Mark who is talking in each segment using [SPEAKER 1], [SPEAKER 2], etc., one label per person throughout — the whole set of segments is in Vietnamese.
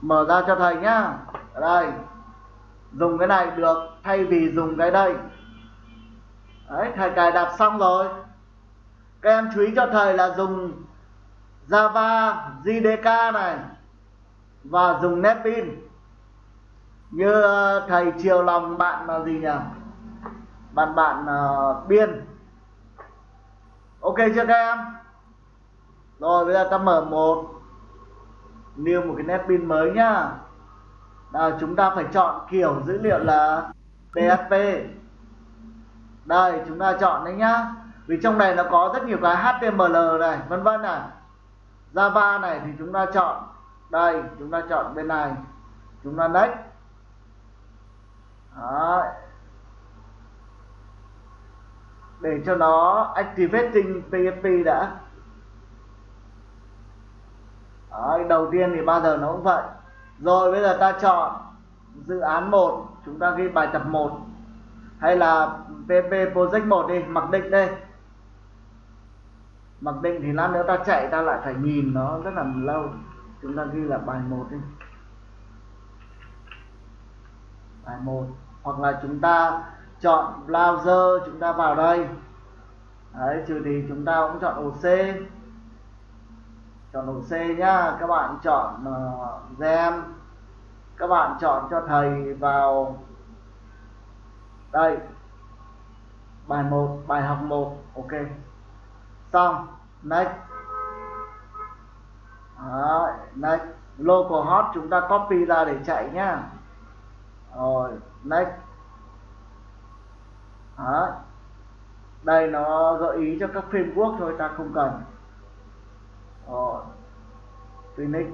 [SPEAKER 1] mở ra cho thầy nhá. Ở đây. Dùng cái này được thay vì dùng cái đây. Đấy thầy cài đặt xong rồi. Các em chú ý cho thầy là dùng Java JDK này và dùng NetBeans như ờ, thầy chiều lòng bạn là gì nhỉ? Bạn bạn uh, biên. Ok chưa các em? Rồi bây giờ ta mở một new một cái nét pin mới nhá. À, chúng ta phải chọn kiểu dữ liệu là PHP đây chúng ta chọn đấy nhá. Vì trong này nó có rất nhiều cái HTML này vân vân này. Java này thì chúng ta chọn đây chúng ta chọn bên này. Chúng ta next. Đó. để cho nó activating PHP đã. Đấy, đầu tiên thì bao giờ nó cũng vậy. Rồi bây giờ ta chọn dự án 1 chúng ta ghi bài tập 1 hay là PP project 1 đi mặc định đây. Mặc định thì lát nữa ta chạy ta lại phải nhìn nó rất là lâu. Chúng ta ghi là bài 1 đi. Bài 1 hoặc là chúng ta chọn browser chúng ta vào đây. Đấy trừ thì chúng ta cũng chọn OC C chọn ổ C nhá. Các bạn chọn ờ, uh, gem các bạn chọn cho thầy vào. Đây. Bài 1 bài học 1 ok. Xong. Next. Đấy, next. Localhost chúng ta copy ra để chạy nhá. Rồi next. Đấy. đây nó gợi ý cho các framework thôi ta không cần. Ờ. or Phoenix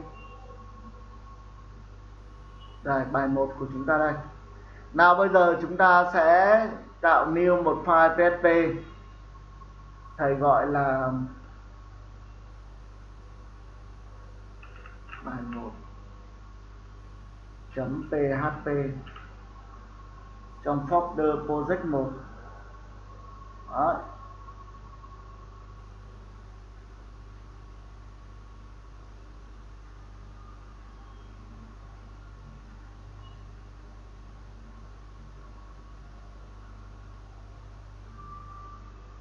[SPEAKER 1] đây, bài 1 của chúng ta đây. Nào bây giờ chúng ta sẽ tạo new một file PHP thầy gọi là bài 1 php trong folder project 1 Đó.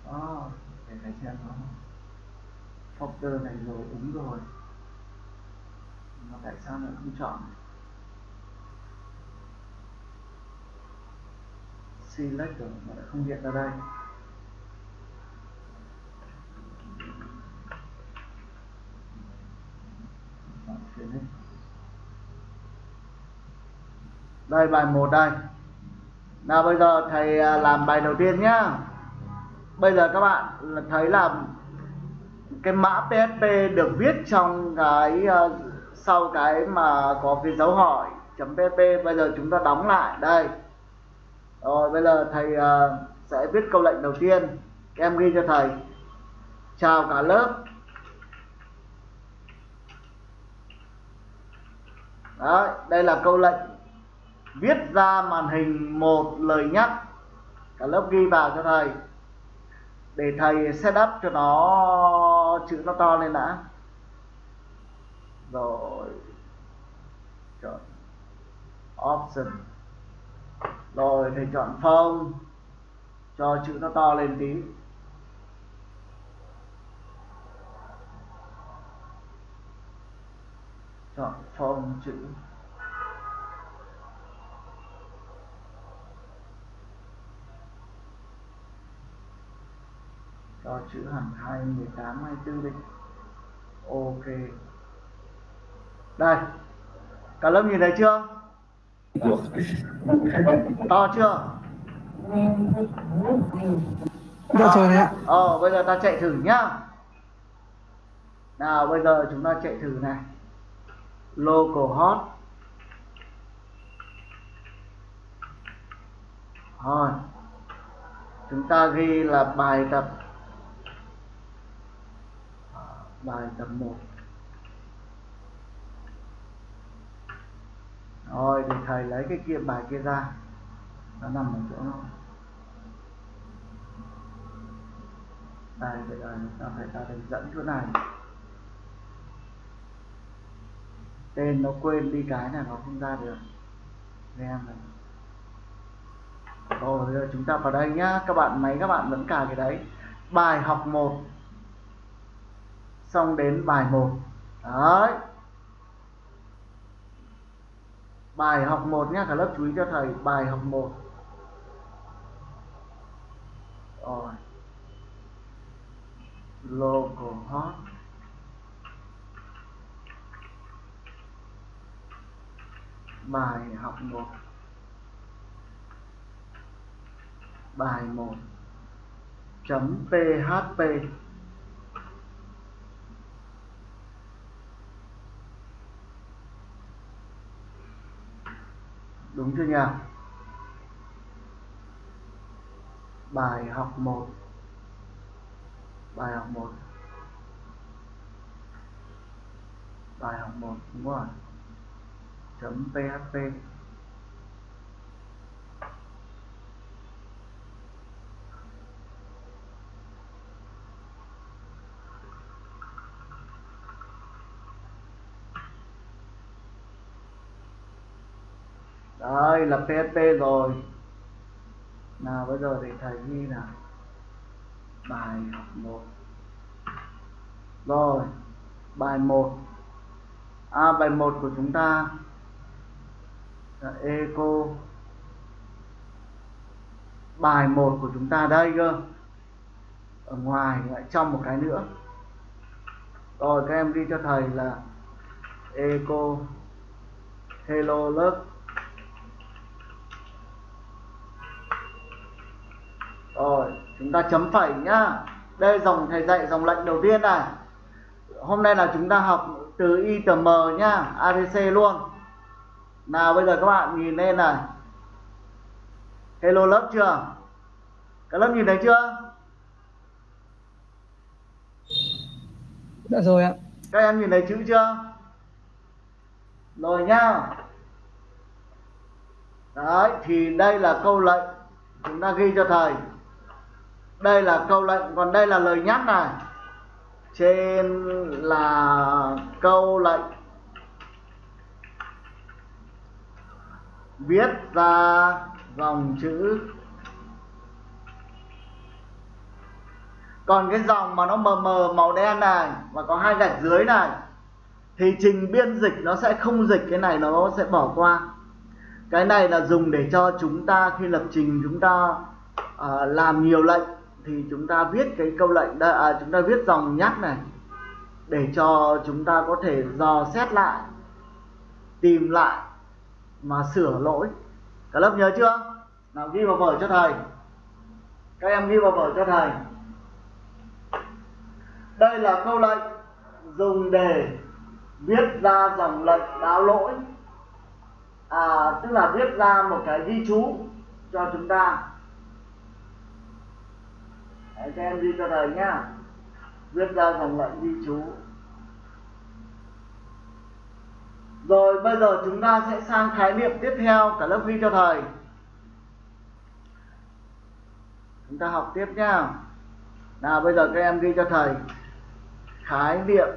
[SPEAKER 1] Đó, để thầy xem nó folder này rồi đúng rồi. Mà tại sao lại không chọn? Select rồi, mà lại không hiện ra đây. Đây, bài 1 đây. Nào bây giờ thầy à, làm bài đầu tiên nhá bây giờ các bạn thấy là cái mã PHP được viết trong cái uh, sau cái mà có cái dấu hỏi chấm pp bây giờ chúng ta đóng lại đây. Rồi bây giờ thầy uh, sẽ viết câu lệnh đầu tiên. Các em ghi cho thầy. Chào cả lớp. Đấy, đây là câu lệnh viết ra màn hình một lời nhắc. Cả lớp ghi vào cho thầy để thầy setup cho nó chữ nó to lên đã. Rồi. Chọn option. Rồi, thầy chọn phông cho chữ nó to lên tí. Chọn phông chữ. Cho chữ hẳn 2018 24 đi. Ok. Đây. Cả lớp nhìn thấy chưa? To chưa?
[SPEAKER 2] Được rồi đấy ạ.
[SPEAKER 1] ờ bây giờ ta chạy thử nhá. Nào bây giờ chúng ta chạy thử này. Localhost rồi chúng ta ghi là bài tập bài tập 1 rồi, thì thầy lấy cái kia, bài kia ra. Nó nằm ở chỗ nó đây bây giờ ta phải ta hướng dẫn chỗ này? Tên nó quên đi cái này nó không ra được. Em này rồi, bây giờ chúng ta vào đây nhá. Các bạn, máy các bạn vẫn cài cái đấy. Bài học 1 xong đến bài 1 đấy. Bài học 1 nhé cả lớp chú ý cho thầy, bài học 1 rồi. Local hot. Bài học 1 bài 1 chấm php đúng chưa nhỉ bài học 1 bài học 1 bài học 1 đúng rồi. Chấm php đây là PHP rồi. Nào bây giờ thì thầy ghi là bài học 1 rồi bài 1 à, bài 1 của chúng ta là eco. Bài 1 của chúng ta đây cơ. Ở ngoài lại trong một cái nữa. Rồi các em ghi cho thầy là eco. Hello lớp. Rồi chúng ta chấm phẩy nhá. Đây dòng thầy dạy dòng lệnh đầu tiên này. Hôm nay là chúng ta học từ ITM nhá ABC luôn. Nào bây giờ các bạn nhìn lên này. Hello lớp chưa? Các lớp nhìn thấy chưa?
[SPEAKER 2] Dạ rồi ạ.
[SPEAKER 1] các em nhìn thấy chữ chưa? Rồi nhá. Đấy thì đây là câu lệnh chúng ta ghi cho thầy đây là câu lệnh còn đây là lời nhắc này. Trên là câu lệnh. Viết ra dòng chữ. Còn cái dòng mà nó mờ mờ màu đen này và có hai gạch dưới này thì trình biên dịch nó sẽ không dịch cái này nó sẽ bỏ qua. Cái này là dùng để cho chúng ta khi lập trình chúng ta uh, làm nhiều lệnh thì chúng ta viết cái câu lệnh đây à, chúng ta viết dòng nhắc này để cho chúng ta có thể dò xét lại tìm lại mà sửa lỗi. Cả lớp nhớ chưa? Nào ghi vào vở cho thầy. Các em ghi vào vở cho thầy. Đây là câu lệnh dùng để viết ra dòng lệnh báo lỗi. À, tức là viết ra một cái ghi chú cho chúng ta. Đấy, các em ghi cho thầy nhá viết ra dòng lệnh ghi chú. Rồi bây giờ chúng ta sẽ sang khái niệm tiếp theo cả lớp ghi cho thầy. Chúng ta học tiếp nhá nào bây giờ các em ghi cho thầy. Khái niệm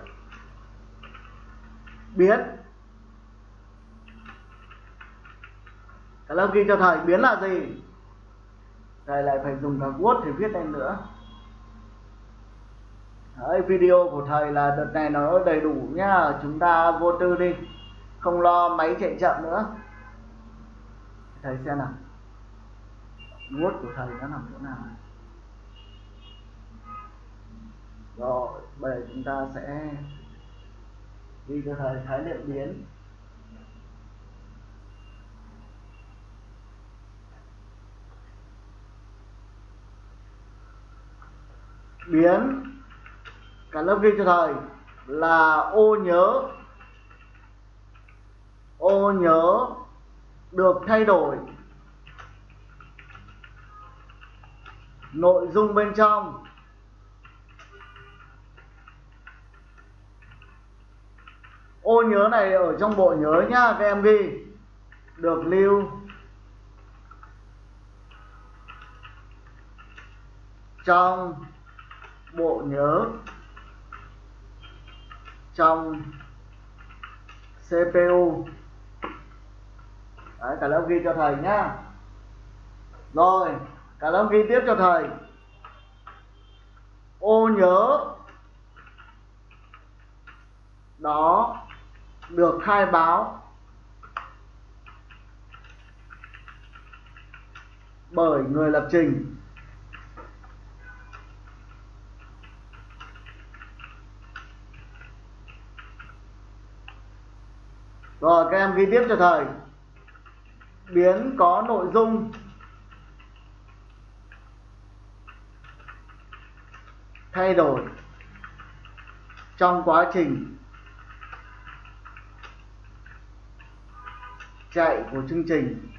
[SPEAKER 1] biến. Cả lớp ghi cho thầy biến là gì? Thầy lại phải dùng cả word để viết lên nữa. Đấy, video của thầy là đợt này nó đầy đủ nhá. Chúng ta vô tư đi. Không lo máy chạy chậm nữa. Thầy xem nào. Word của thầy nó nằm chỗ nào? Rồi bây giờ chúng ta sẽ đi cho thầy khái niệm biến. Biến. Cả lớp ghi cho thầy là ô nhớ. Ô nhớ được thay đổi. Nội dung bên trong. Ô nhớ này ở trong bộ nhớ nhá, các em ghi. Được lưu. Trong bộ nhớ. Trong CPU Đấy, cả lớp ghi cho thầy nhá. Rồi cả lớp ghi tiếp cho thầy. Ô nhớ. Đó được khai báo. Bởi người lập trình. Rồi, các em ghi tiếp cho thầy. Biến có nội dung. Thay đổi trong quá trình chạy của chương trình.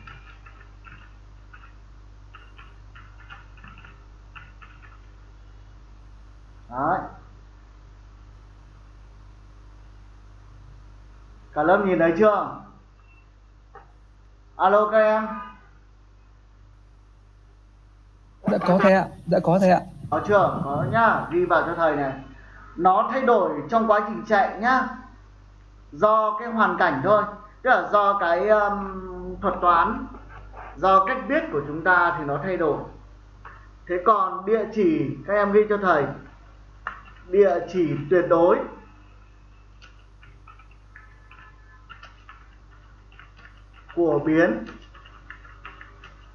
[SPEAKER 1] Đấy. Cả lớp nhìn thấy chưa? Alo các em.
[SPEAKER 2] Dạ có thầy ạ, dạ có thầy ạ.
[SPEAKER 1] Có chưa? Có nhá, ghi vào cho thầy này. Nó thay đổi trong quá trình chạy nhá. Do cái hoàn cảnh thôi. Tức là do cái um, thuật toán, do cách viết của chúng ta thì nó thay đổi. Thế còn địa chỉ các em ghi cho thầy. Địa chỉ tuyệt đối của biến,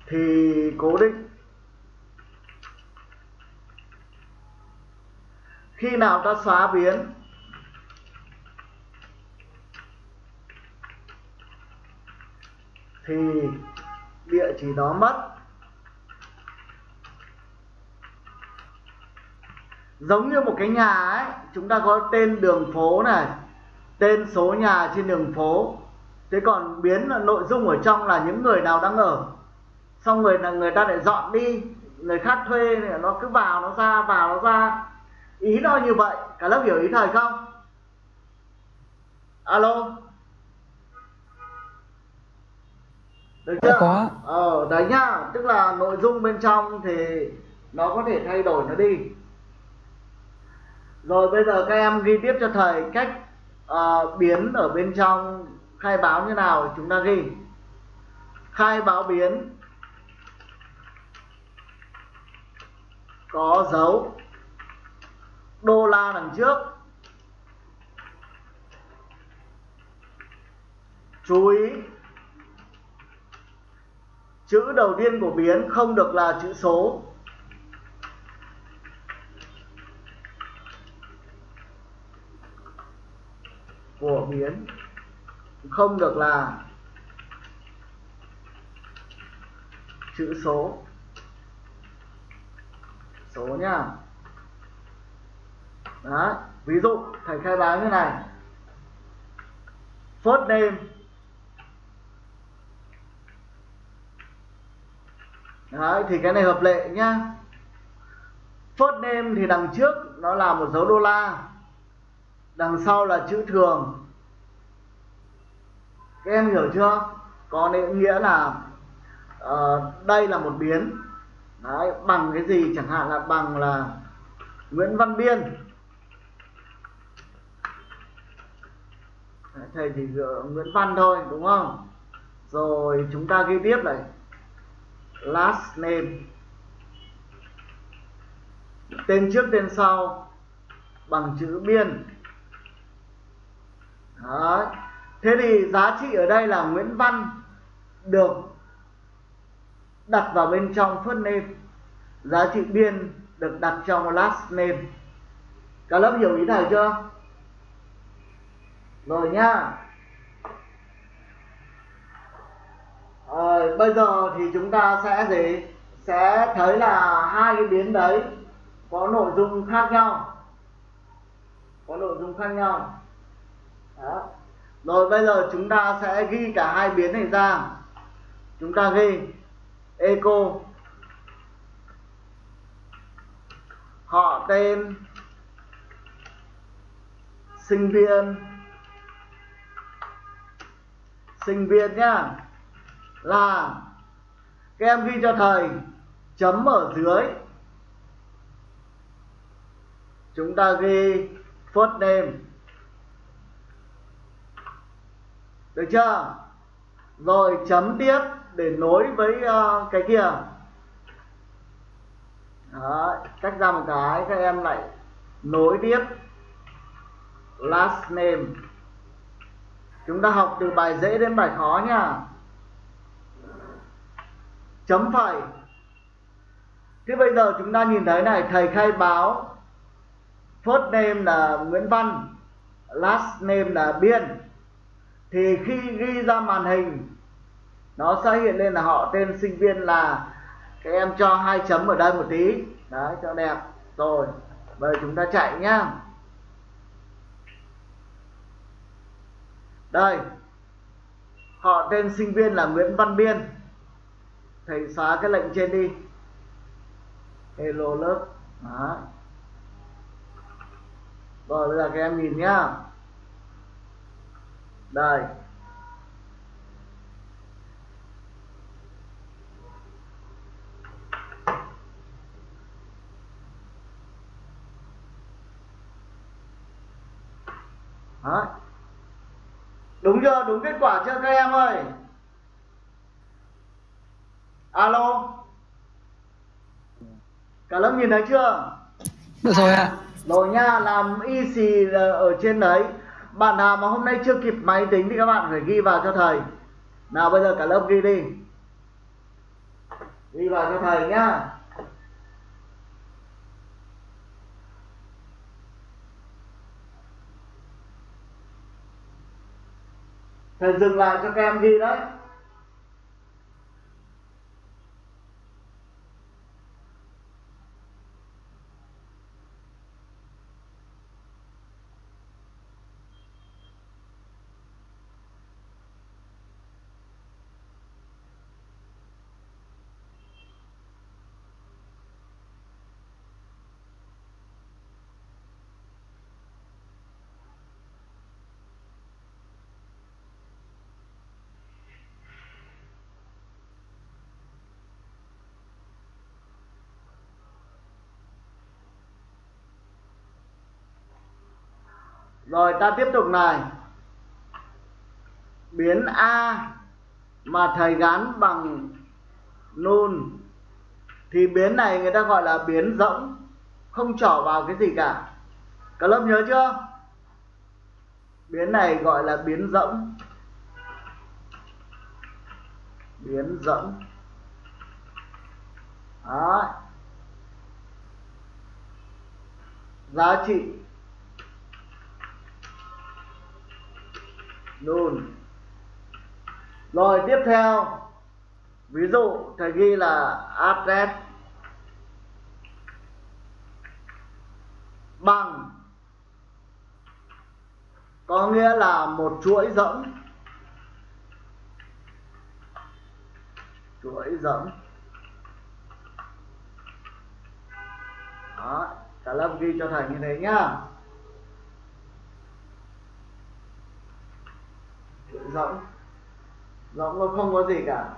[SPEAKER 1] thì cố định. Khi nào ta xóa biến, thì địa chỉ đó mất. Giống như một cái nhà ấy, chúng ta có tên đường phố này, tên số nhà trên đường phố thế còn biến là nội dung ở trong là những người nào đang ở? Xong rồi là người ta lại dọn đi người khác thuê nó cứ vào nó ra vào nó ra. Ý nó như vậy cả lớp hiểu ý thầy không? Alo? Được chưa?
[SPEAKER 2] Có.
[SPEAKER 1] ờ đấy nhá tức là nội dung bên trong thì nó có thể thay đổi nó đi. Rồi bây giờ các em ghi tiếp cho thầy cách uh, biến ở bên trong khai báo như nào chúng ta ghi. Khai báo biến. Có dấu. Đô la đằng trước. Chú ý. Chữ đầu tiên của biến không được là chữ số. Của biến không được là chữ số. Số nhá. Đó ví dụ thầy khai báo như này. First name. Đấy, thì cái này hợp lệ nhá. First name thì đằng trước nó là một dấu đô la Đằng sau là chữ thường. Các em hiểu chưa? Có nghĩa là uh, đây là một biến Đấy, bằng cái gì chẳng hạn là bằng là Nguyễn Văn Biên Đấy, thầy chỉ dựa Nguyễn Văn thôi đúng không? Rồi chúng ta ghi tiếp này last name tên trước tên sau bằng chữ biên Đấy thế thì giá trị ở đây là Nguyễn Văn được đặt vào bên trong first name. Giá trị biên được đặt trong last name. Cả lớp hiểu ý thầy chưa? Rồi nhá. À, bây giờ thì chúng ta sẽ gì? Sẽ thấy là hai cái biến đấy có nội dung khác nhau. Có nội dung khác nhau. Đó rồi bây giờ chúng ta sẽ ghi cả hai biến này ra. Chúng ta ghi eco. Họ tên sinh viên. Sinh viên nhá, là các em ghi cho thầy chấm ở dưới. Chúng ta ghi first name. Được chưa? Rồi chấm tiếp để nối với uh, cái kia. Đó, cách ra một cái các em lại nối tiếp. Last name. Chúng ta học từ bài dễ đến bài khó nha. Chấm phẩy. Thế bây giờ chúng ta nhìn thấy này thầy khai báo first name là Nguyễn Văn last name là Biên thì khi ghi ra màn hình, nó sẽ hiện lên là họ tên sinh viên là các em cho hai chấm ở đây một tí. Đấy, cho đẹp. Rồi bây giờ chúng ta chạy nhá. Đây, họ tên sinh viên là Nguyễn Văn Biên. Thầy xóa cái lệnh trên đi. Hello lớp. Đó rồi, bây giờ các em nhìn nhá đây Đó. Đúng chưa? Đúng kết quả chưa các em ơi? Alo. Cả lớp nhìn thấy chưa?
[SPEAKER 2] Được rồi ạ.
[SPEAKER 1] Rồi nha, làm y xì ở trên đấy. Bạn nào mà hôm nay chưa kịp máy tính thì các bạn phải ghi vào cho thầy. Nào, bây giờ cả lớp ghi đi. Ghi vào cho thầy nhá. Thầy dừng lại cho các em ghi đấy. Rồi ta tiếp tục này. Biến A mà thầy gắn bằng nun thì biến này người ta gọi là biến rỗng, không trỏ vào cái gì cả. Cả lớp nhớ chưa? Biến này gọi là biến rỗng. Biến rỗng. Đó. Giá trị nôn rồi, tiếp theo, ví dụ, thầy ghi là address bằng. Có nghĩa là một chuỗi rỗng. Chuỗi rỗng. Đó, cả lớp ghi cho thầy như thế nhá. Rỗng. Rỗng nó không có gì cả.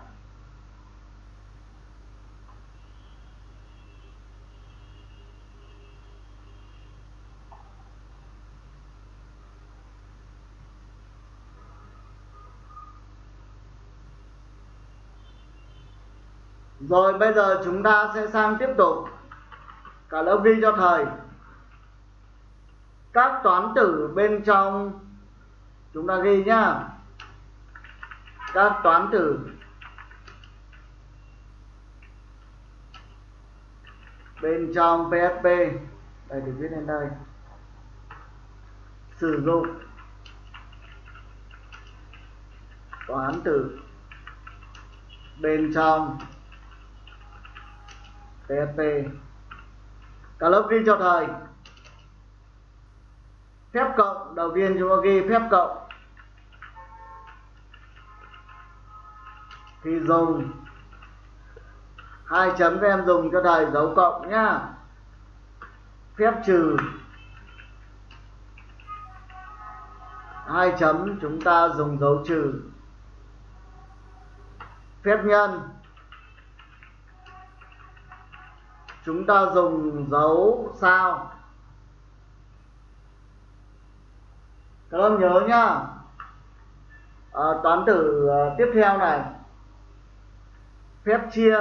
[SPEAKER 1] Rồi bây giờ chúng ta sẽ sang tiếp tục. Cả lớp ghi cho thầy Các toán tử bên trong. Chúng ta ghi nhá các toán tử bên trong PHP đây, được viết lên đây. Sử dụng. Toán tử bên trong PHP cả lớp ghi cho thầy. Phép cộng, đầu tiên chúng ta ghi phép cộng. Thì dùng. Hai chấm các em dùng cho thầy dấu cộng nhá. Phép trừ. Hai chấm chúng ta dùng dấu trừ. Phép nhân. Chúng ta dùng dấu sao. Các em nhớ nhá. À, toán tử ờ, tiếp theo này phép chia.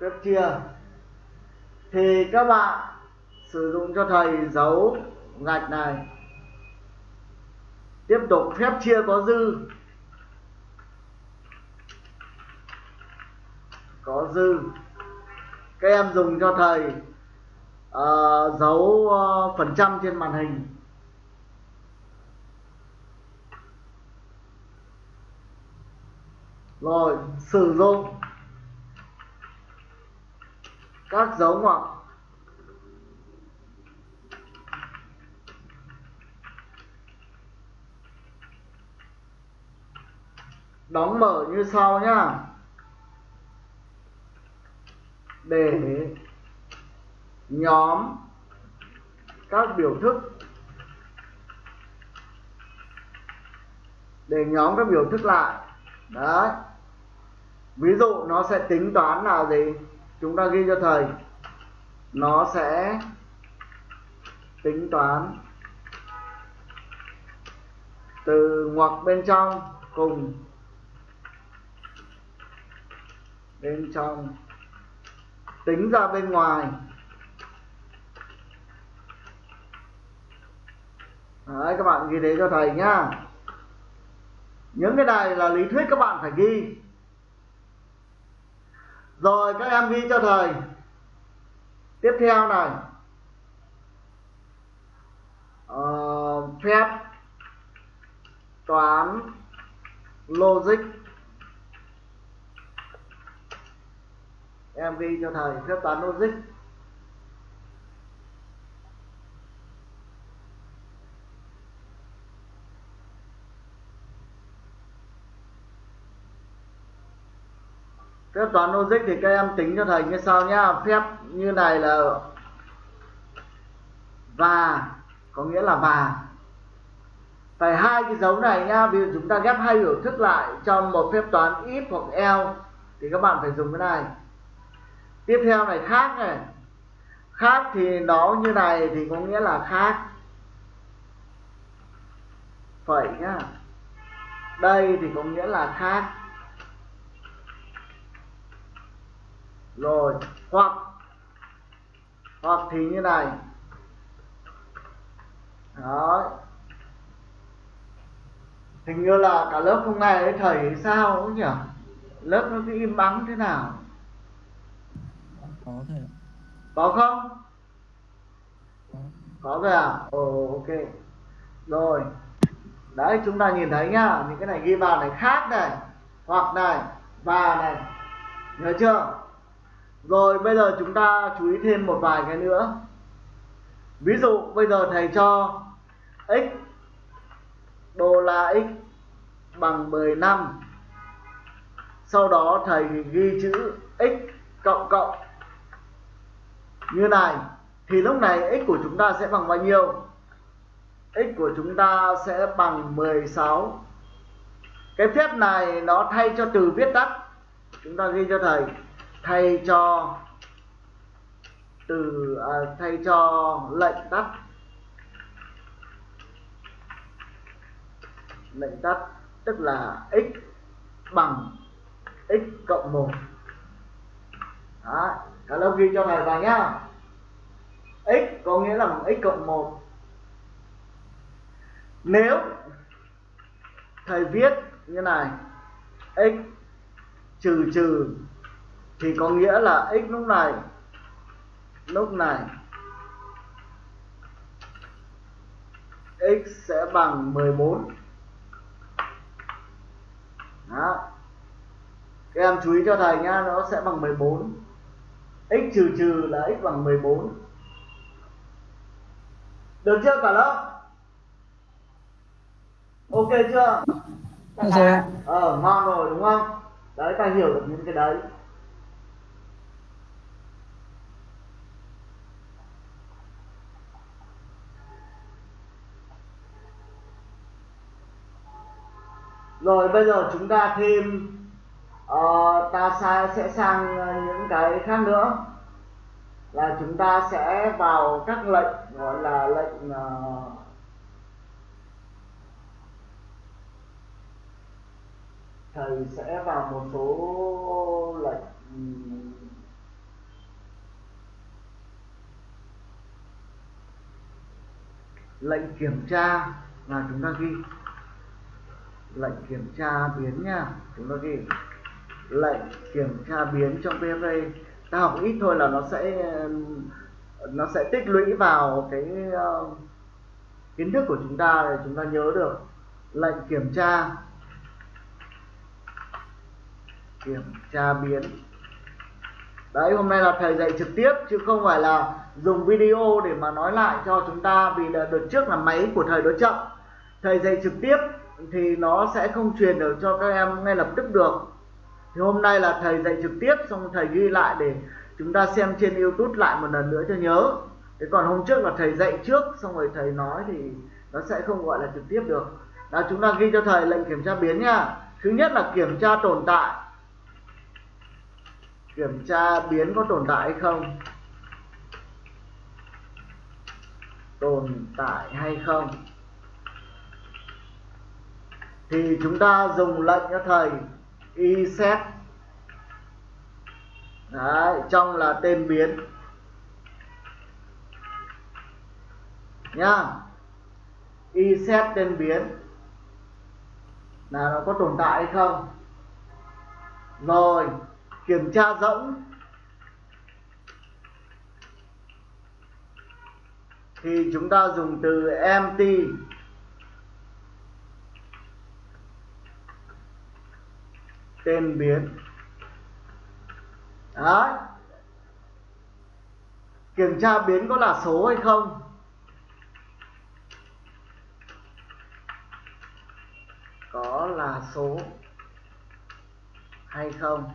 [SPEAKER 1] Phép chia. Thì các bạn sử dụng cho thầy dấu gạch này. Tiếp tục phép chia có dư. Có dư. Các em dùng cho thầy uh, dấu uh, phần trăm trên màn hình. Rồi, sử dụng các dấu ngoặc. Đóng mở như sau nhá. Để nhóm các biểu thức. Để nhóm các biểu thức lại. Đấy ví dụ nó sẽ tính toán là gì? Chúng ta ghi cho thầy. Nó sẽ tính toán từ ngoặc bên trong cùng bên trong. Tính ra bên ngoài. Đấy, các bạn ghi đấy cho thầy nhá. Những cái này là lý thuyết các bạn phải ghi rồi các em ghi cho thầy. Tiếp theo này. Uh, phép toán logic. Em ghi cho thầy phép toán logic. Phép toán logic thì các em tính cho thầy như sau nhá. Phép như này là và, có nghĩa là và. Phải hai cái dấu này nhá, ví dụ chúng ta ghép hai biểu thức lại trong một phép toán if hoặc else, thì các bạn phải dùng cái này. Tiếp theo này, khác này. Khác thì nó như này thì có nghĩa là khác. Phẩy nhá. Đây thì có nghĩa là khác. Rồi hoặc hoặc thì như này. Đó hình như là cả lớp hôm nay ấy thầy sao ấy nhỉ? Lớp nó cứ im bắn thế nào?
[SPEAKER 2] Có thầy ạ.
[SPEAKER 1] Có không?
[SPEAKER 2] Có.
[SPEAKER 1] Có rồi à? Ồ ok. Rồi. Đấy chúng ta nhìn thấy nhá những cái này ghi vào này khác này hoặc này và này. Nhớ chưa rồi, bây giờ chúng ta chú ý thêm một vài cái nữa. Ví dụ, bây giờ thầy cho x đô la x bằng 15 sau đó thầy ghi chữ x cộng cộng. Như này, thì lúc này x của chúng ta sẽ bằng bao nhiêu? X của chúng ta sẽ bằng 16 cái phép này nó thay cho từ viết tắt. Chúng ta ghi cho thầy thay cho từ à, thay cho lệnh tắt. Lệnh tắt tức là x bằng x cộng 1 Đó, cả lớp ghi cho thầy vào nhá. X có nghĩa là bằng x cộng 1 nếu thầy viết như này x trừ trừ thì có nghĩa là x lúc này lúc này x sẽ bằng 14 đó. Các em chú ý cho thầy nhá nó sẽ bằng 14 x trừ trừ là x bằng 14 được chưa cả lớp? Ok chưa? Ờ ngon rồi đúng không? Đấy ta hiểu được những cái đấy rồi bây giờ chúng ta thêm uh, ta sa, sẽ sang ờ, những cái khác nữa. Là chúng ta sẽ vào các lệnh gọi là lệnh uh, thầy sẽ vào một số lệnh. Lệnh kiểm tra là chúng ta ghi lệnh kiểm tra biến nha. Chúng ta ghi. Lệnh kiểm tra biến trong PHP ta học ít thôi là nó sẽ nó sẽ tích lũy vào cái uh, kiến thức của chúng ta để chúng ta nhớ được. Lệnh kiểm tra. Kiểm tra biến. Đấy hôm nay là thầy dạy trực tiếp chứ không phải là dùng video để mà nói lại cho chúng ta vì là đợt trước là máy của thầy nó chậm. Thầy dạy trực tiếp thì nó sẽ không truyền được cho các em ngay lập tức được. Thì hôm nay là thầy dạy trực tiếp, xong thầy ghi lại để chúng ta xem trên youtube lại một lần nữa cho nhớ. Thế còn hôm trước là thầy dạy trước, xong rồi thầy nói thì nó sẽ không gọi là trực tiếp được. Đó chúng ta ghi cho thầy lệnh kiểm tra biến nha. Thứ nhất là kiểm tra tồn tại. Kiểm tra biến có tồn tại hay không? Tồn tại hay không? Thì chúng ta dùng lệnh cho thầy y set Đấy, trong là tên biến. Nhá. Y set tên biến. Là nó có tồn tại hay không? Rồi kiểm tra rỗng. Thì chúng ta dùng từ empty. Tên biến. Đấy. Kiểm tra biến có là số hay không? Có là số hay không?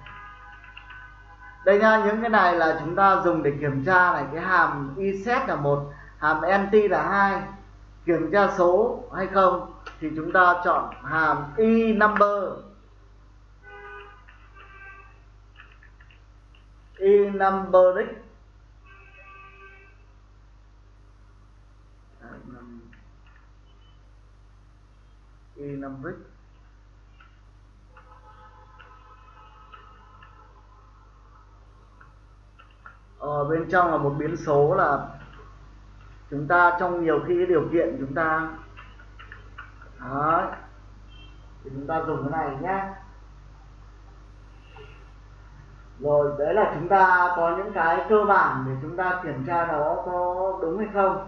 [SPEAKER 1] Đây nha, những cái này là chúng ta dùng để kiểm tra này, cái hàm iset là một, hàm empty là hai. Kiểm tra số hay không thì chúng ta chọn hàm i number. I numeric ở bên trong là một biến số là chúng ta trong nhiều khi điều kiện chúng ta đấy. Thì chúng ta dùng cái này nhé rồi đấy là chúng ta có những cái cơ bản để chúng ta kiểm tra nó có đúng hay không.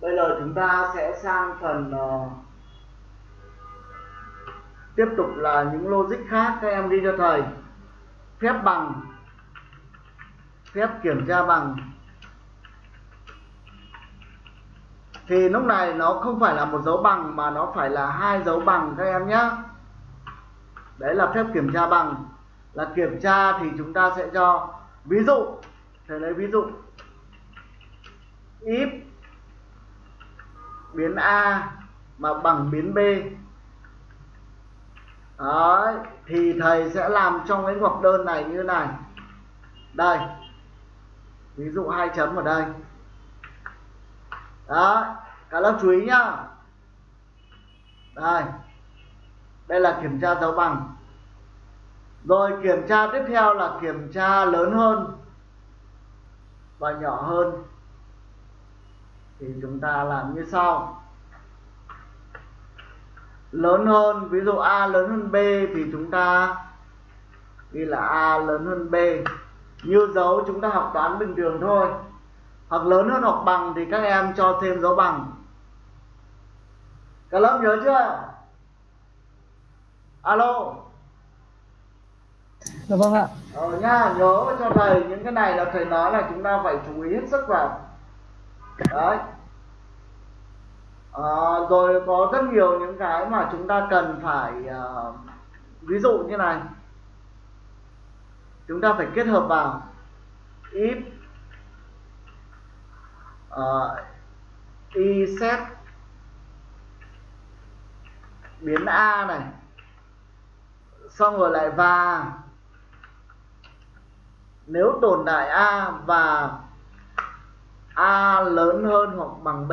[SPEAKER 1] Bây giờ chúng ta sẽ sang phần uh, tiếp tục là những logic khác các em ghi cho thầy. Phép bằng phép kiểm tra bằng. Thì lúc này nó không phải là một dấu bằng mà nó phải là hai dấu bằng các em nhé đấy là phép kiểm tra bằng là kiểm tra thì chúng ta sẽ cho ví dụ, thầy lấy ví dụ. If biến a mà bằng biến b. Đấy, thì thầy sẽ làm trong cái ngoặc đơn này như này. Đây, ví dụ hai chấm ở đây. Đó cả lớp chú ý nhá. Đây đây là kiểm tra dấu bằng rồi kiểm tra tiếp theo là kiểm tra lớn hơn và nhỏ hơn. Thì chúng ta làm như sau. Lớn hơn, ví dụ a lớn hơn b thì chúng ta ghi là a lớn hơn b. Như dấu chúng ta học toán bình thường thôi. Hoặc lớn hơn hoặc bằng thì các em cho thêm dấu bằng. Các lớp nhớ chưa? Alo?
[SPEAKER 2] Dạ vâng ạ.
[SPEAKER 1] Ờ nha nhớ cho thầy những cái này là thầy nói là chúng ta phải chú ý hết sức vào. Đấy. À, rồi có rất nhiều những cái mà chúng ta cần phải uh, ví dụ như này. Chúng ta phải kết hợp vào. If ờ, uh, y set biến a này xong rồi lại và nếu tồn tại a và a lớn hơn hoặc bằng b,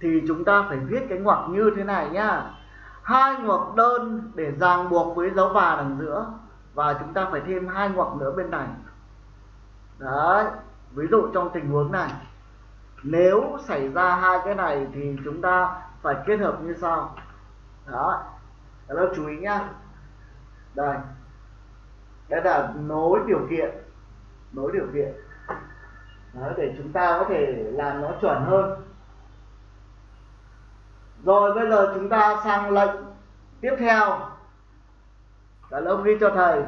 [SPEAKER 1] thì chúng ta phải viết cái ngoặc như thế này nhá. Hai ngoặc đơn để ràng buộc với dấu và đằng giữa, và chúng ta phải thêm hai ngoặc nữa bên này. Đấy, ví dụ trong tình huống này, nếu xảy ra hai cái này thì chúng ta phải kết hợp như sau. Đó các lớp chú ý nhá. Đây đó là nối điều kiện. Nối điều kiện. Đó, để chúng ta có thể làm nó chuẩn hơn. Rồi bây giờ chúng ta sang lệnh tiếp theo. Cả lớp ghi cho thầy.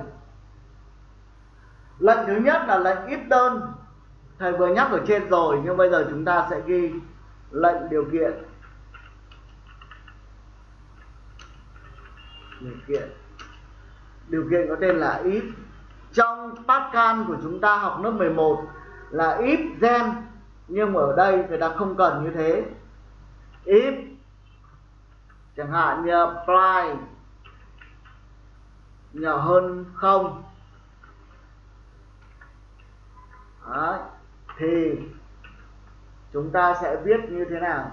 [SPEAKER 1] Lệnh thứ nhất là lệnh ít đơn. Thầy vừa nhắc ở trên rồi nhưng bây giờ chúng ta sẽ ghi lệnh điều kiện. Điều kiện điều kiện có tên là if trong Pascal của chúng ta học lớp 11 là if then nhưng mà ở đây người ta không cần như thế. If, chẳng hạn như apply nhỏ hơn không. Đấy. thì chúng ta sẽ viết như thế nào?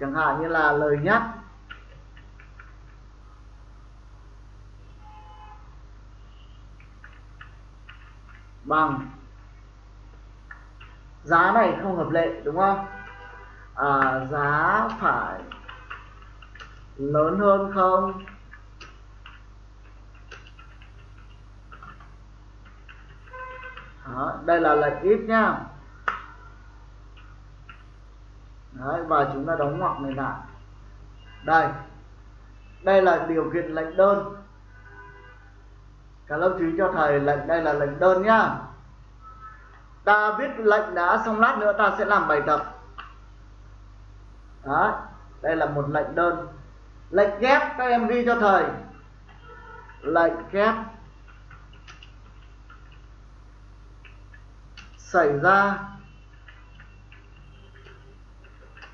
[SPEAKER 1] Chẳng hạn như là lời nhắc. Bằng giá này không hợp lệ đúng không? À, giá phải lớn hơn không? Đó, đây là lệnh ít nhá Đấy, và chúng ta đóng ngoặc này lại. Đây đây là điều kiện lệnh đơn cả lớp chú ý cho thầy lệnh đây là lệnh đơn nhá. Ta viết lệnh đã xong lát nữa ta sẽ làm bài tập. Đó, đây là một lệnh đơn. Lệnh ghép các em ghi cho thầy lệnh ghép xảy ra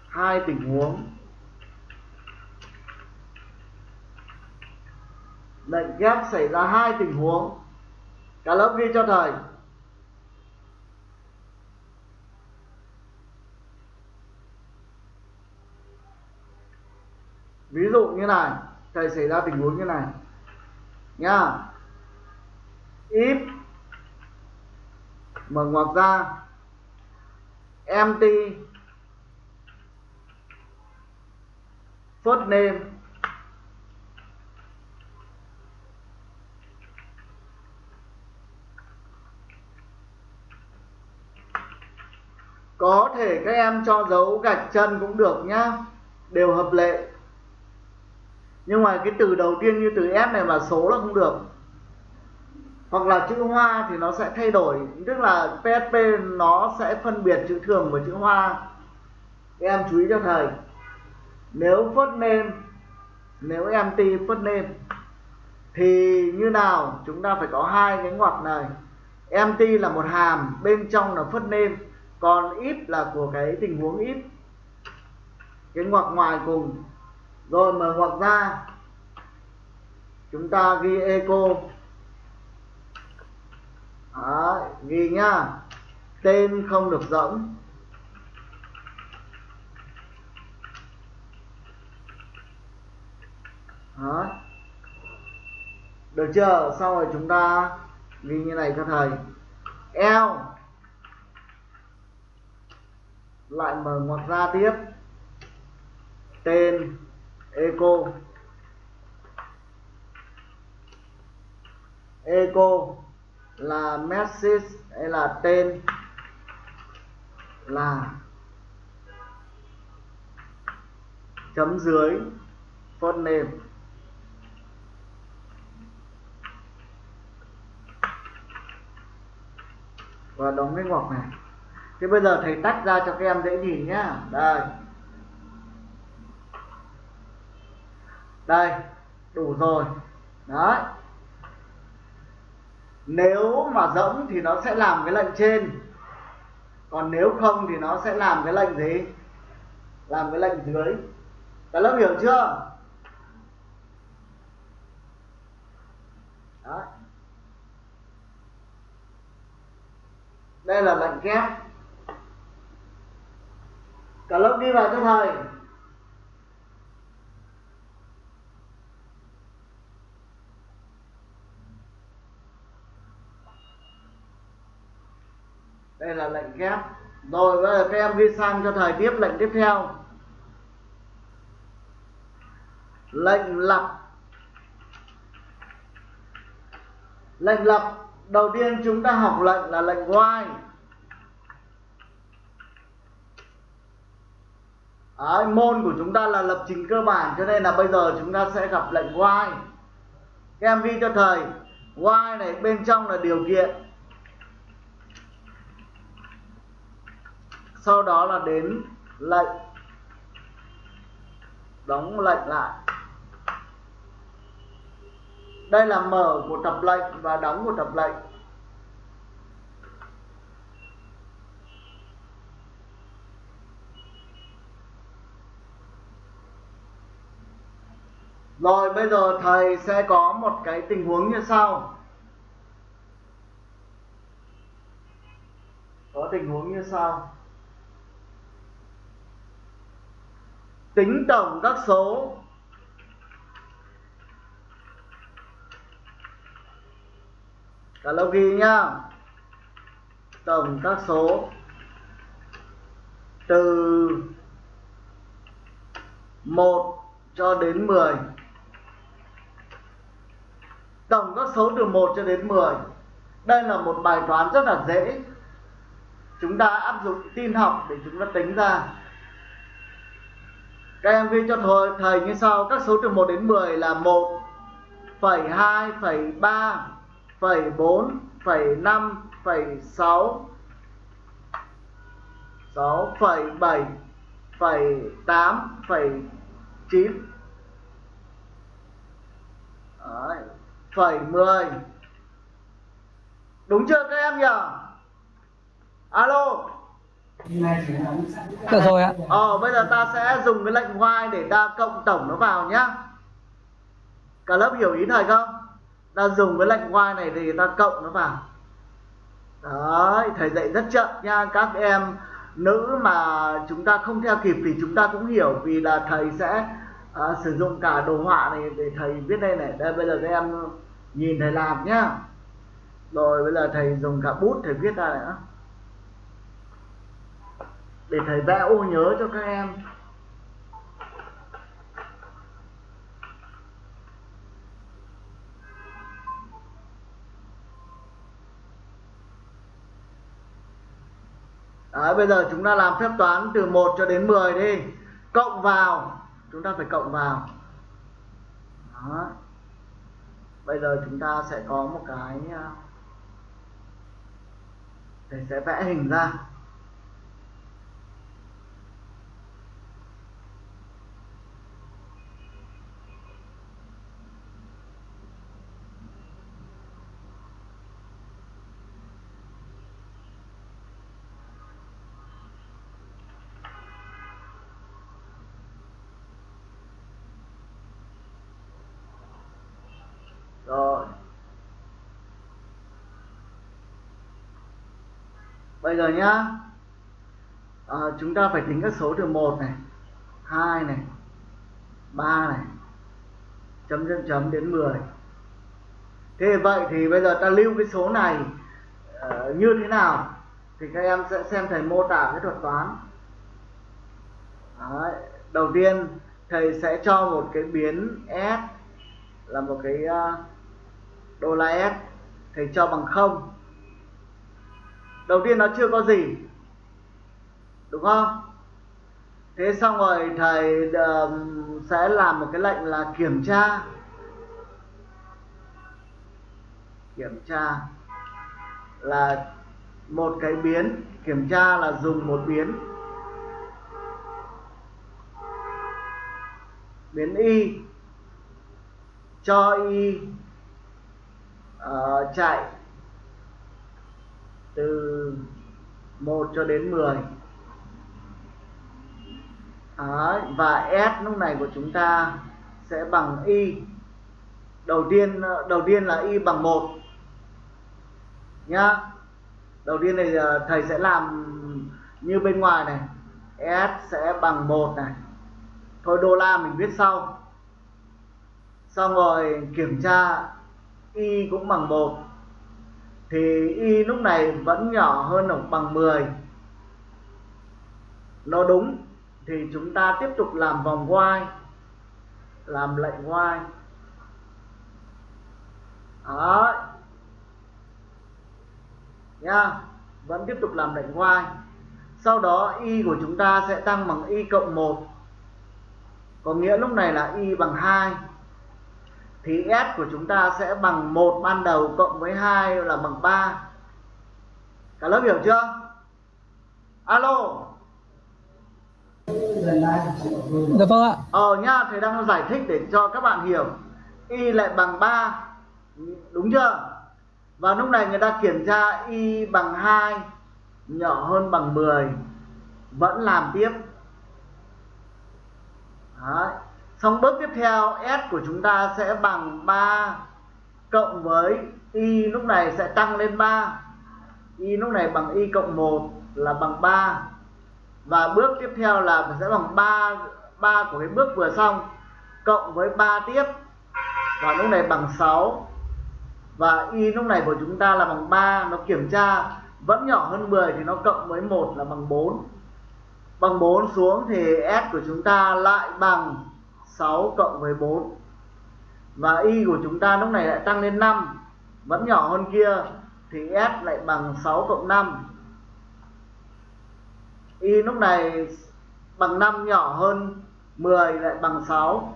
[SPEAKER 1] hai tình huống. Lệnh ghép xảy ra hai tình huống. Cả lớp ghi cho thầy. Ví dụ như này, thầy xảy ra tình huống như này. Nha. If mở ngoặc ra, empty, first name có thể các em cho dấu gạch chân cũng được nhá. Đều hợp lệ. Nhưng mà cái từ đầu tiên như từ S này mà số là không được. Hoặc là chữ hoa thì nó sẽ thay đổi. Tức là psp nó sẽ phân biệt chữ thường và chữ hoa. Các em chú ý cho thầy. Nếu first name nếu empty first name thì như nào? Chúng ta phải có hai cái ngoặc này. Empty là một hàm, bên trong là first name còn if là của cái tình huống if cái ngoặc ngoài cùng. Rồi mở ngoặc ra. Chúng ta ghi echo. Đó, ghi nhá. Tên không được rỗng Đó. được chưa? Sau rồi chúng ta ghi như này cho thầy. L lại mở ngoặc ra tiếp. Tên echo echo là message hay là tên? Là chấm dưới first name và đóng cái ngoặc này thế bây giờ thầy tách ra cho các em dễ nhìn nhá. Đây. Đây, đủ rồi. Đấy. Nếu mà rỗng thì nó sẽ làm cái lệnh trên. Còn nếu không thì nó sẽ làm cái lệnh gì? Làm cái lệnh dưới. Cả lớp hiểu chưa? Đấy. đây là lệnh kép cả lớp đi vào cho thầy đây là lệnh ghép. rồi, bây giờ các em ghi sang cho thầy tiếp lệnh tiếp theo lệnh lập. lệnh lập đầu tiên chúng ta học lệnh là lệnh while Đấy, môn của chúng ta là lập trình cơ bản cho nên là bây giờ chúng ta sẽ gặp lệnh while các em ghi cho thầy while này bên trong là điều kiện. Sau đó là đến lệnh. Đóng lệnh lại. Đây là mở một tập lệnh và đóng một tập lệnh. Rồi, bây giờ thầy sẽ có một cái tình huống như sau. Có tình huống như sau. Tính tổng các số. Cả lâu ghi nhá. Tổng các số. Từ 1 cho đến 10 tổng các số từ 1 cho đến 10 đây là một bài toán rất là dễ. Chúng ta áp dụng tin học để chúng ta tính ra. Các em ghi cho thầy, thầy như sau các số từ 1 đến 10 là 1 phẩy 2 phẩy 3 phẩy 4 phẩy 5 phẩy 6 6 phẩy 7 phẩy 8 phẩy 9 Đấy phẩy 10 đúng chưa các em nhỉ alo
[SPEAKER 2] Được rồi ạ.
[SPEAKER 1] Ờ, bây giờ ta sẽ dùng cái lệnh while để ta cộng tổng nó vào nhá. Cả lớp hiểu ý thầy không? Ta dùng cái lệnh while này thì ta cộng nó vào. Đấy, thầy dạy rất chậm nha. Các em nữ mà chúng ta không theo kịp thì chúng ta cũng hiểu vì là thầy sẽ à, sử dụng cả đồ họa này để thầy viết đây này. Đây bây giờ các em nhìn thầy làm nhá. Rồi bây giờ thầy dùng cả bút thầy viết ra nữa để thầy vẽ ô nhớ cho các em. Đấy, bây giờ chúng ta làm phép toán từ 1 cho đến 10 đi. Cộng vào. Chúng ta phải cộng vào. Đó bây giờ chúng ta sẽ có một cái à, để sẽ vẽ hình ra rồi bây giờ nhá. À, chúng ta phải tính các số từ 1 này 2 này 3 này chấm chấm chấm đến 10 thế vậy thì bây giờ ta lưu cái số này uh, như thế nào? Thì các em sẽ xem thầy mô tả cái thuật toán. Đấy. đầu tiên thầy sẽ cho một cái biến s là một cái uh, đô la S. Thầy cho bằng không đầu tiên nó chưa có gì. Đúng không? Thế xong rồi thầy uh, sẽ làm một cái lệnh là kiểm tra. Kiểm tra là một cái biến. Kiểm tra là dùng một biến. Biến y. Cho y uh, chạy từ 1 cho đến 10 Đấy, và S lúc này của chúng ta sẽ bằng Y. Đầu tiên đầu tiên là Y bằng 1 nhá. Đầu tiên này thầy sẽ làm như bên ngoài này. S sẽ bằng 1 này. Thôi đô la mình viết sau. Xong rồi kiểm tra y cũng bằng 1 thì y lúc này vẫn nhỏ hơn hoặc bằng 10 nó đúng, thì chúng ta tiếp tục làm vòng Y làm lệnh Y đó nha, vẫn tiếp tục làm lệnh y sau đó y của chúng ta sẽ tăng bằng y cộng 1 có nghĩa lúc này là y bằng 2 thì s của chúng ta sẽ bằng một ban đầu cộng với 2 là bằng 3 cả lớp hiểu chưa? Alo.
[SPEAKER 2] Dạ vâng ạ.
[SPEAKER 1] Ờ nha thầy đang giải thích để cho các bạn hiểu. Y lại bằng 3 đúng chưa? Và lúc này người ta kiểm tra y bằng 2 nhỏ hơn bằng 10 vẫn làm tiếp. Đấy. Trong bước tiếp theo, s của chúng ta sẽ bằng 3 cộng với y lúc này sẽ tăng lên 3 y lúc này bằng y cộng 1 là bằng 3 và bước tiếp theo là sẽ bằng 3 3 của cái bước vừa xong cộng với 3 tiếp. Và lúc này bằng 6 và y lúc này của chúng ta là bằng 3 nó kiểm tra vẫn nhỏ hơn 10 thì nó cộng với 1 là bằng 4 bằng 4 xuống thì s của chúng ta lại bằng 6 cộng với 4 và y của chúng ta lúc này lại tăng lên 5 vẫn nhỏ hơn kia thì s lại bằng 6 cộng 5 y lúc này bằng 5 nhỏ hơn 10 lại bằng 6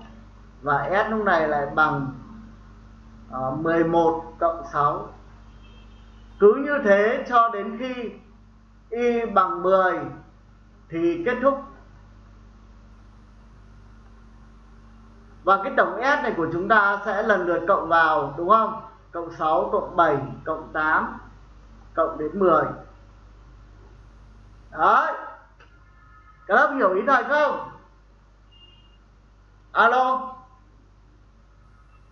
[SPEAKER 1] và s lúc này lại bằng ờ, uh, 11 cộng 6 cứ như thế cho đến khi y bằng 10 thì kết thúc và cái tổng S này của chúng ta sẽ lần lượt cộng vào, đúng không? Cộng 6 cộng 7 cộng 8 cộng đến 10 đấy. Các lớp hiểu ý thầy không? Alo.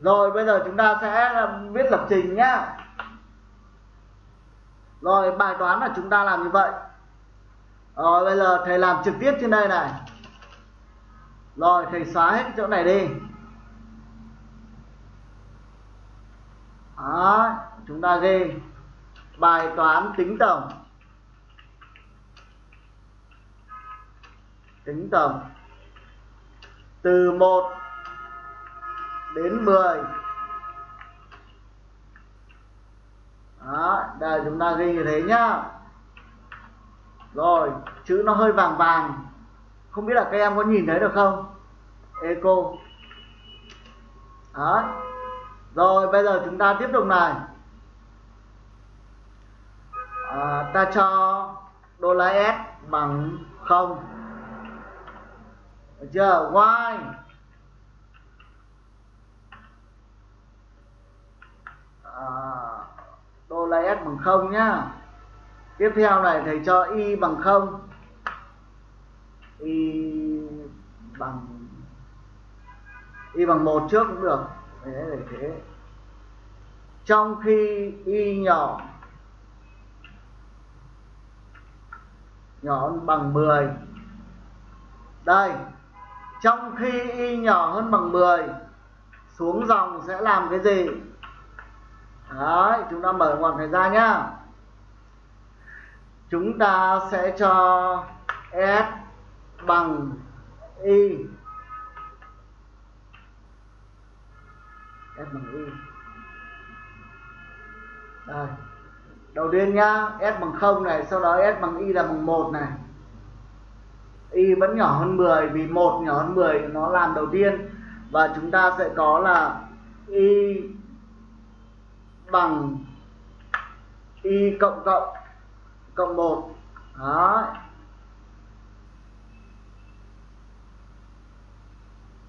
[SPEAKER 1] Rồi, bây giờ chúng ta sẽ um, viết lập trình nhá. Rồi, bài toán là chúng ta làm như vậy. Rồi, bây giờ thầy làm trực tiếp trên đây này. Rồi, thầy xóa hết chỗ này đi. Đó, chúng ta ghi bài toán tính tổng. Tính tổng. Từ 1 đến 10 Đó, đây chúng ta ghi như thế nhá. Rồi chữ nó hơi vàng vàng. Không biết là các em có nhìn thấy được không? Eco đó rồi bây giờ chúng ta tiếp tục này. À, ta cho đô la s bằng không. Được chưa? Y à, đô la s bằng không nhá. Tiếp theo này thầy cho y bằng không. Y bằng y bằng một trước cũng được. Thế để thế trong khi y nhỏ nhỏ hơn bằng 10 đây, trong khi y nhỏ hơn bằng 10 xuống dòng sẽ làm cái gì? Đấy, chúng ta mở ngoặc này ra nhá. Chúng ta sẽ cho s bằng y. S bằng y đây đầu tiên nhá s bằng 0 này sau đó s bằng y là bằng 1 này. Y vẫn nhỏ hơn 10 vì 1 nhỏ hơn 10 nó làm đầu tiên. Và chúng ta sẽ có là y bằng y cộng cộng cộng 1 đó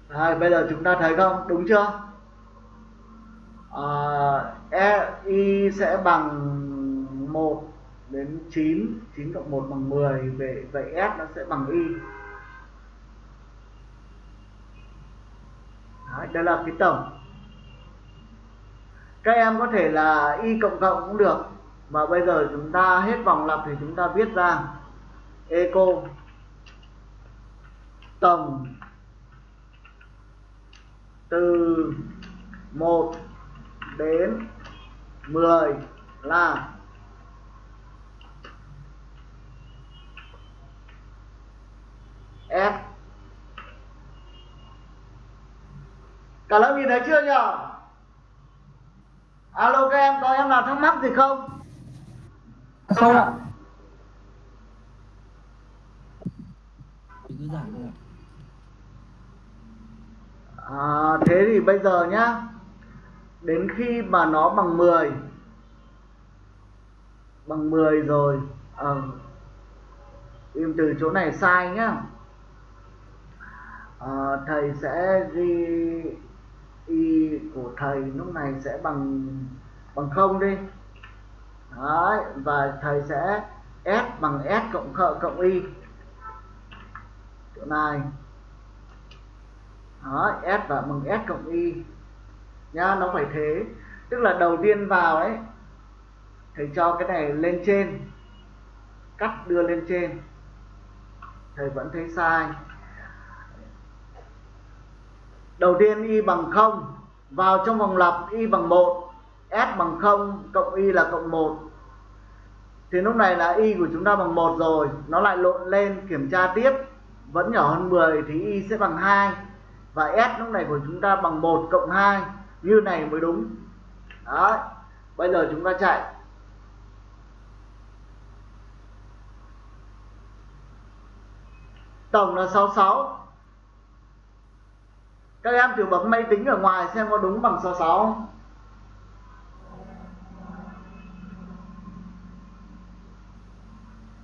[SPEAKER 1] Đây, bây giờ chúng ta thấy không? Đúng chưa? À, e, uh, y sẽ bằng 1 đến 9 9 cộng 1 bằng 10 vậy vậy s nó sẽ bằng y. Đấy, đây là cái tổng. Các em có thể là y cộng cộng cũng được và bây giờ chúng ta hết vòng lặp thì chúng ta viết ra eco tổng từ 1 đến 10 là F Cả lớp nhìn thấy chưa nhỉ? Alo các em, có em nào thắc mắc gì không?
[SPEAKER 2] không ạ
[SPEAKER 1] À, thế thì bây giờ nhá Đến khi mà nó bằng 10 Bằng 10 rồi à, Im từ chỗ này sai nhá. À, Thầy sẽ ghi Y của thầy lúc này sẽ bằng bằng không đi. Đấy, và thầy sẽ S bằng S cộng khợ cộng Y. Chỗ này. Đấy S và bằng S cộng Y nhá, nó phải thế. Tức là đầu tiên vào ấy, thầy cho cái này lên trên, cắt đưa lên trên. Thầy vẫn thấy sai. Đầu tiên y bằng 0 vào trong vòng lặp y bằng 1 s bằng 0 cộng y là cộng 1 thì lúc này là y của chúng ta bằng 1 rồi, nó lại lộn lên, kiểm tra tiếp. Vẫn nhỏ hơn 10 thì y sẽ bằng 2 và s lúc này của chúng ta bằng 1 cộng 2 như này mới đúng. Đó bây giờ chúng ta chạy. Tổng là 66 các em thử bấm máy tính ở ngoài xem có đúng bằng 66 không?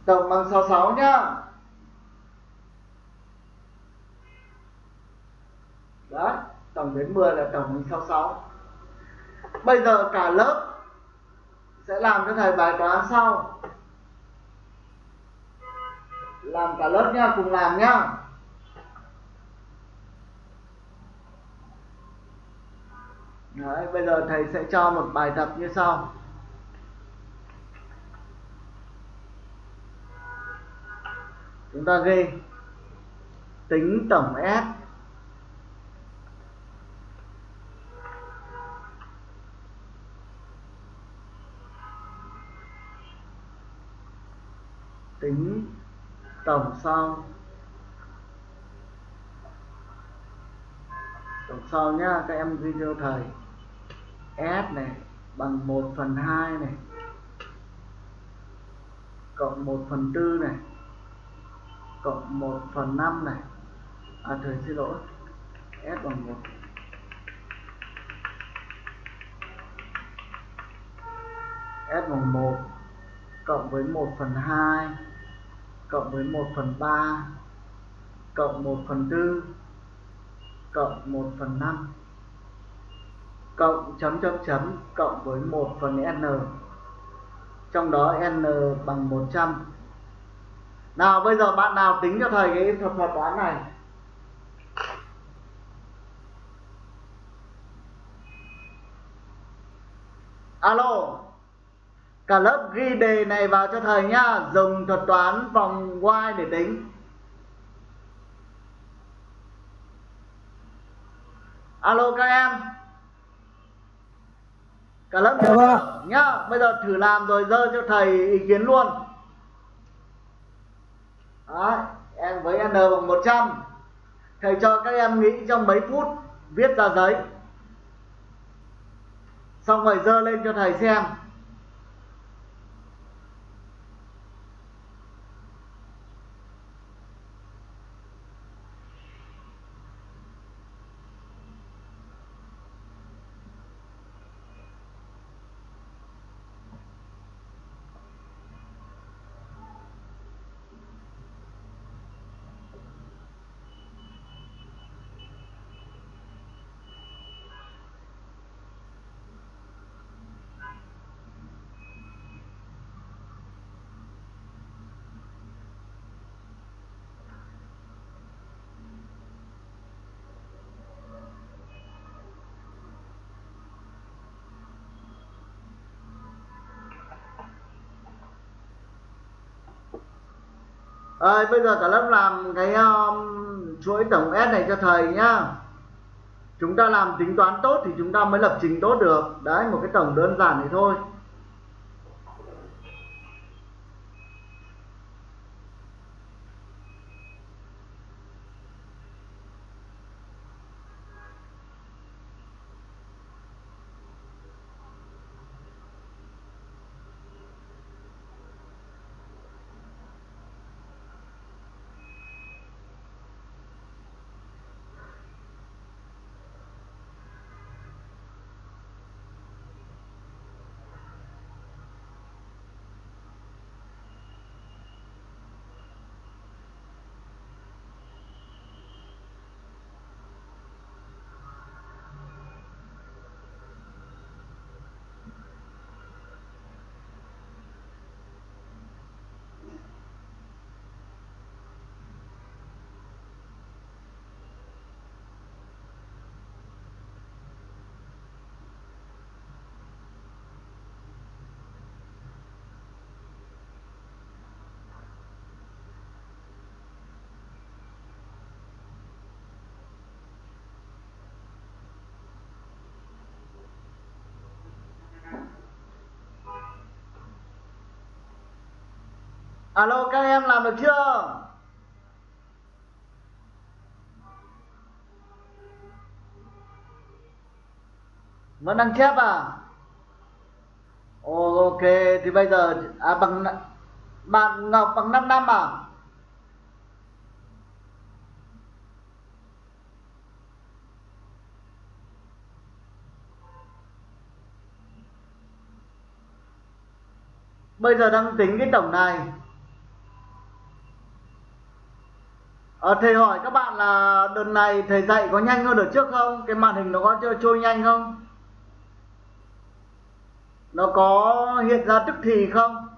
[SPEAKER 1] Tổng bằng 66 nhá. Đó tổng đến 10 là tổng bằng 66 Bây giờ cả lớp sẽ làm cho thầy bài toán sau. Làm cả lớp nha, cùng làm nhá Đấy, bây giờ thầy sẽ cho một bài tập như sau. Chúng ta ghi. Tính tổng S tính tổng sau tổng sau nhá, các em ghi cho thầy. S này, bằng 1 phần 2 này. Cộng 1 phần 4 này. Cộng 1 phần 5 này. À thầy xin lỗi. S bằng 1 S bằng 1 cộng với 1 phần 2 cộng với 1 phần 3 cộng 1 phần 4 cộng 1 phần 5 cộng chấm chấm chấm cộng với 1 phần n. Trong đó n bằng 100 nào, bây giờ bạn nào tính cho thầy cái thuật thuật toán này? Alo cả lớp ghi đề này vào cho thầy nhá dùng thuật toán vòng y để tính. Alo các em. Cả lớp
[SPEAKER 2] Dạ vâng ạ.
[SPEAKER 1] nhá bây giờ thử làm rồi dơ cho thầy ý kiến luôn. Đấy, em với n bằng 100 thầy cho các em nghĩ trong mấy phút viết ra giấy. Xong rồi dơ lên cho thầy xem ơi bây giờ cả lớp làm cái um, chuỗi tổng S này cho thầy nhá. Chúng ta làm tính toán tốt thì chúng ta mới lập trình tốt được. Đấy một cái tổng đơn giản thì thôi. Alo, các em làm được chưa? Vẫn đang chép à? Ok, thì bây giờ à bằng bạn ngọc bằng 5 năm à? Bây giờ đang tính cái tổng này. À, thầy hỏi các bạn là đợt này thầy dạy có nhanh hơn đợt trước không? Cái màn hình nó có trôi nhanh không? Nó có hiện ra tức thì không?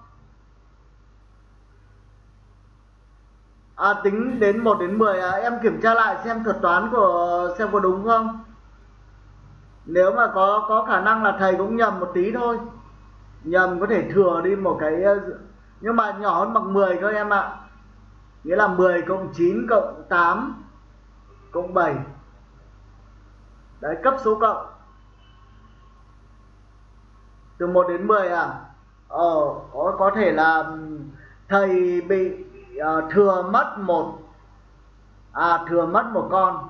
[SPEAKER 1] À tính đến 1 đến 10 à, em kiểm tra lại xem thuật toán của xem có đúng không? Nếu mà có có khả năng là thầy cũng nhầm một tí thôi. Nhầm có thể thừa đi một cái nhưng mà nhỏ hơn bằng 10 các em ạ nghĩa là 10 cộng 9 cộng 8 cộng 7 đấy cấp số cộng. Từ 1 đến 10 à? Ờ có có thể là thầy bị uh, thừa mất một à thừa mất một con.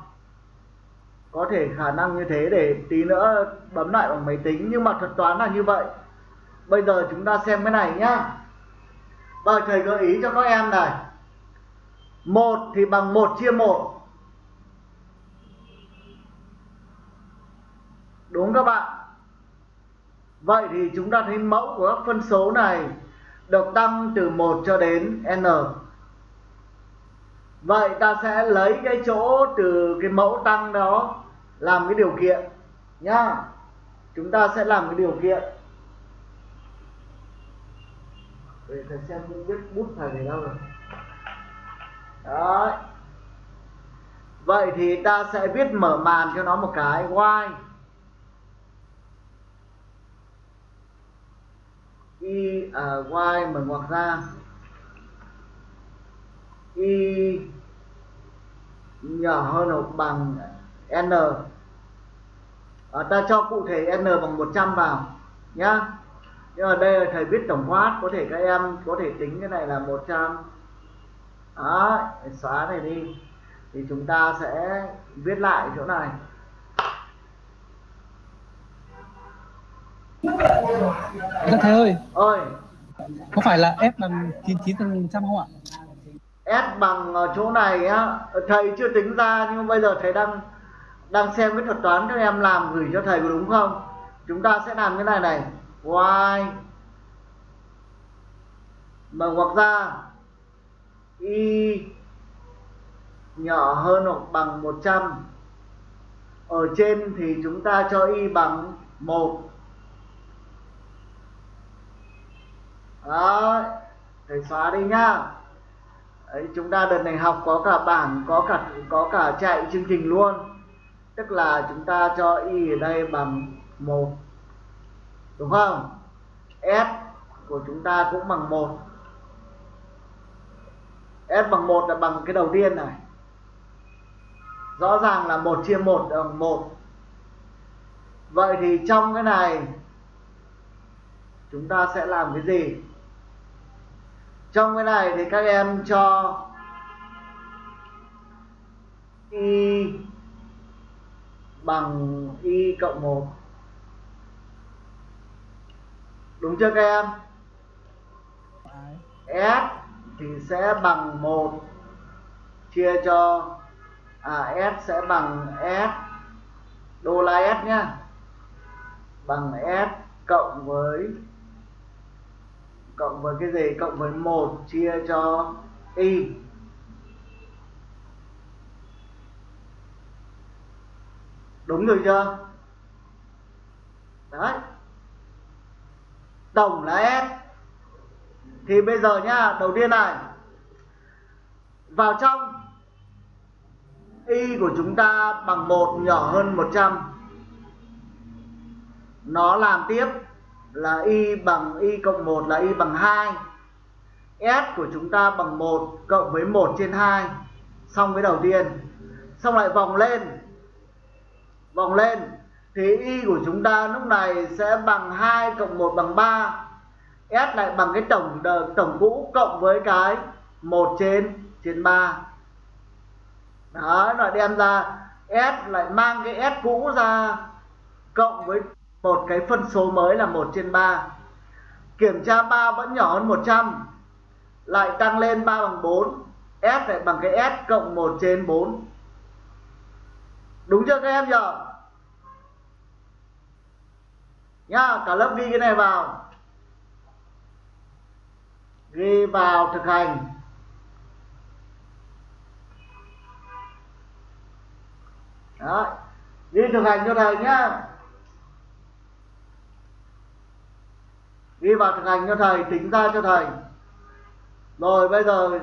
[SPEAKER 1] Có thể khả năng như thế để tí nữa bấm lại bằng máy tính nhưng mà thuật toán là như vậy. Bây giờ chúng ta xem cái này nhá. Và thầy gợi ý cho các em này. 1 thì bằng 1 chia 1 đúng các bạn. Vậy thì chúng ta thấy mẫu của các phân số này được tăng từ 1 cho đến n. Vậy ta sẽ lấy cái chỗ từ cái mẫu tăng đó làm cái điều kiện nhá. Chúng ta sẽ làm cái điều kiện. Để thầy xem không biết bút thầy này đâu rồi Đấy. vậy thì ta sẽ viết mở màn cho nó một cái. Y y à, y mở ngoặc ra. Y nhỏ hơn hoặc bằng n. À, ta cho cụ thể n bằng 100 vào nhá. Nhưng mà đây là thầy viết tổng quát có thể các em có thể tính cái này là 100 đó xóa này đi. Thì chúng ta sẽ viết lại chỗ này.
[SPEAKER 2] Dạ thầy ơi.
[SPEAKER 1] Ơi
[SPEAKER 2] có phải là F bằng 99 phần trăm không ạ?
[SPEAKER 1] S bằng chỗ này á. Thầy chưa tính ra nhưng bây giờ thầy đang đang xem cái thuật toán các em làm gửi cho thầy có đúng không? Chúng ta sẽ làm cái này này. Y mở ngoặc ra y nhỏ hơn hoặc bằng 100 ở trên thì chúng ta cho y bằng 1 đó thầy xóa đi nhá. Đấy, chúng ta đợt này học có cả bảng có cả có cả chạy chương trình luôn. Tức là chúng ta cho y ở đây bằng 1 đúng không? S của chúng ta cũng bằng 1 S bằng 1 là bằng cái đầu tiên này. Rõ ràng là 1 chia 1 bằng 1 vậy thì trong cái này chúng ta sẽ làm cái gì? Trong cái này thì các em cho y bằng y cộng 1 đúng chưa các em? S thì sẽ bằng 1 chia cho à S sẽ bằng S, đô la S nhá. Bằng S cộng với cộng với cái gì? Cộng với 1 chia cho y. Đúng rồi chưa? Đấy. Tổng là S thì bây giờ nhá, đầu tiên này. Vào trong y của chúng ta bằng 1 nhỏ hơn 100 nó làm tiếp là y bằng y cộng 1 là y bằng 2 S của chúng ta bằng 1 cộng với 1 trên 2 xong với đầu tiên. Xong lại vòng lên. Vòng lên. Thì y của chúng ta lúc này sẽ bằng 2 cộng 1 bằng 3 S lại bằng cái tổng tổng cũ cộng với cái 1 trên trên 3 đó, nó đem ra S lại mang cái S cũ ra cộng với một cái phân số mới là 1 trên 3 kiểm tra 3 vẫn nhỏ hơn 100 lại tăng lên 3 bằng 4 S lại bằng cái S cộng 1 trên 4 đúng chưa các em nhỉ nhá, cả lớp ghi cái này vào ghi vào thực hành. Đó ghi thực hành cho thầy nhá. Ghi vào thực hành cho thầy, tính ra cho thầy. Rồi bây giờ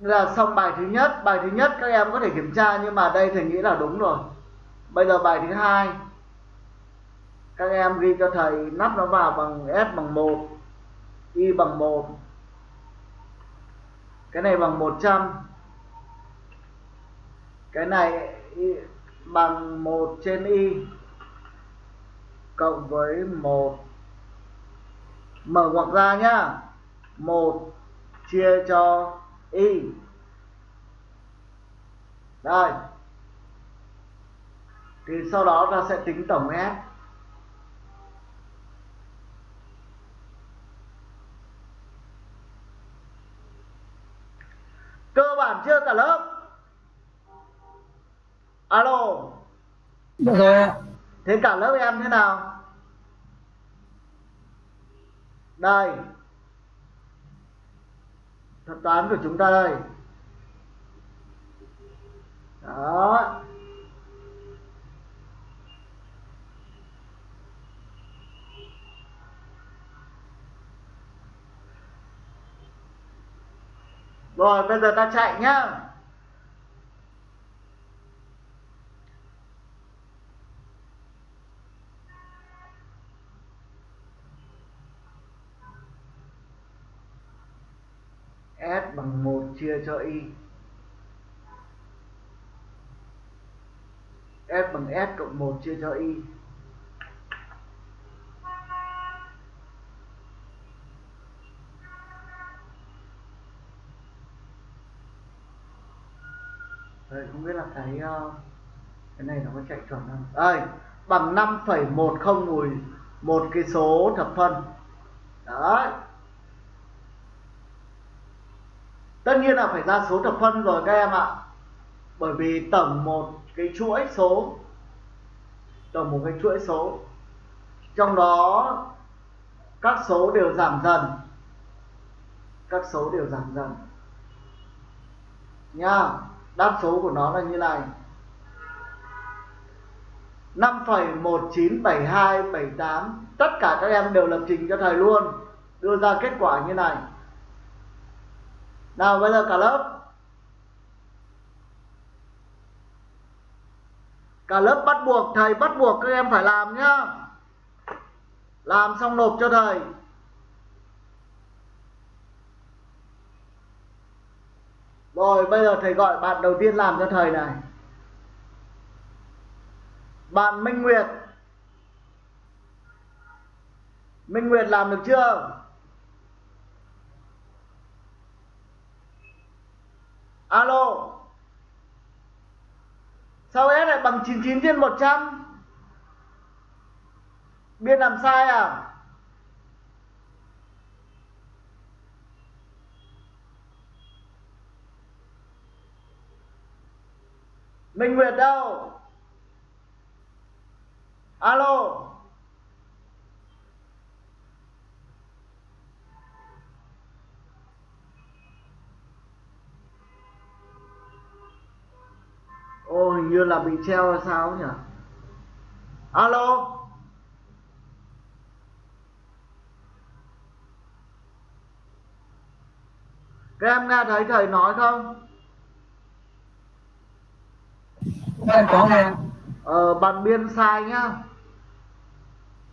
[SPEAKER 1] là xong bài thứ nhất. Bài thứ nhất các em có thể kiểm tra nhưng mà đây thầy nghĩ là đúng rồi bây giờ bài thứ hai. Các em ghi cho thầy, nắp nó vào bằng S bằng 1 Y bằng 1 cái này bằng 100 cái này y bằng 1 trên Y cộng với 1 mở ngoặc ra nhá. 1 chia cho Y. Đây thì sau đó ta sẽ tính tổng S. Cơ bản chưa cả lớp. Alo.
[SPEAKER 2] Được rồi ạ
[SPEAKER 1] thế cả lớp em thế nào? Đây. Thuật toán của chúng ta đây. Đó rồi, bây giờ ta chạy nhá. S bằng 1 chia cho Y. S bằng S cộng 1 chia cho Y. Đây, không biết là cái ờ, cái này nó có chạy chuẩn không? Đây, bằng 5,10 mùi một cái số thập phân. Đấy. Tất nhiên là phải ra số thập phân rồi các em ạ. Bởi vì tổng một cái chuỗi số tổng một cái chuỗi số trong đó các số đều giảm dần các số đều giảm dần nha đáp số của nó là như này. 5,197278 tất cả các em đều lập trình cho thầy luôn. Đưa ra kết quả như này. Nào bây giờ cả lớp. Cả lớp bắt buộc thầy bắt buộc các em phải làm nhá. Làm xong nộp cho thầy. Rồi, bây giờ thầy gọi bạn đầu tiên làm cho thầy này. Bạn Minh Nguyệt. Minh Nguyệt làm được chưa? Alo. Sao S lại bằng 99 trên 100 biên làm sai à? Minh Nguyệt đâu? Alo? Ô, hình như là bị treo hay sao nhỉ? Alo? Các em nghe thấy thầy nói không?
[SPEAKER 2] Em có nghe?
[SPEAKER 1] Ờ, bạn biên sai nhá.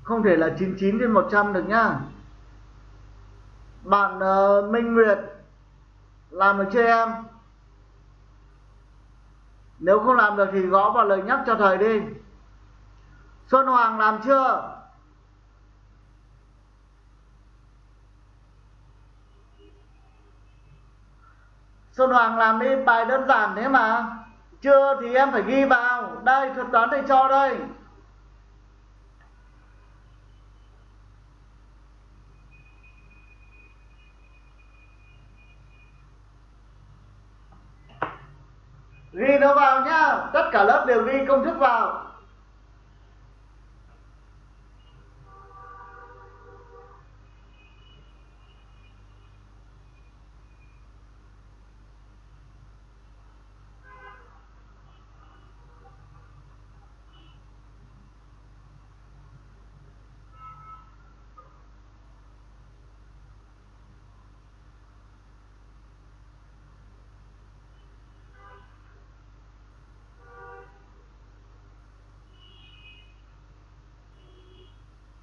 [SPEAKER 1] Không thể là 99 trên 100 được nhá. Bạn uh, Minh Nguyệt làm được chưa em? Nếu không làm được thì gõ vào lời nhắc cho thầy đi. Xuân Hoàng làm chưa? Xuân Hoàng làm đi bài đơn giản thế mà chưa thì em phải ghi vào. Đây, thuật toán thầy cho đây. Ghi nó vào nhá. Tất cả lớp đều ghi công thức vào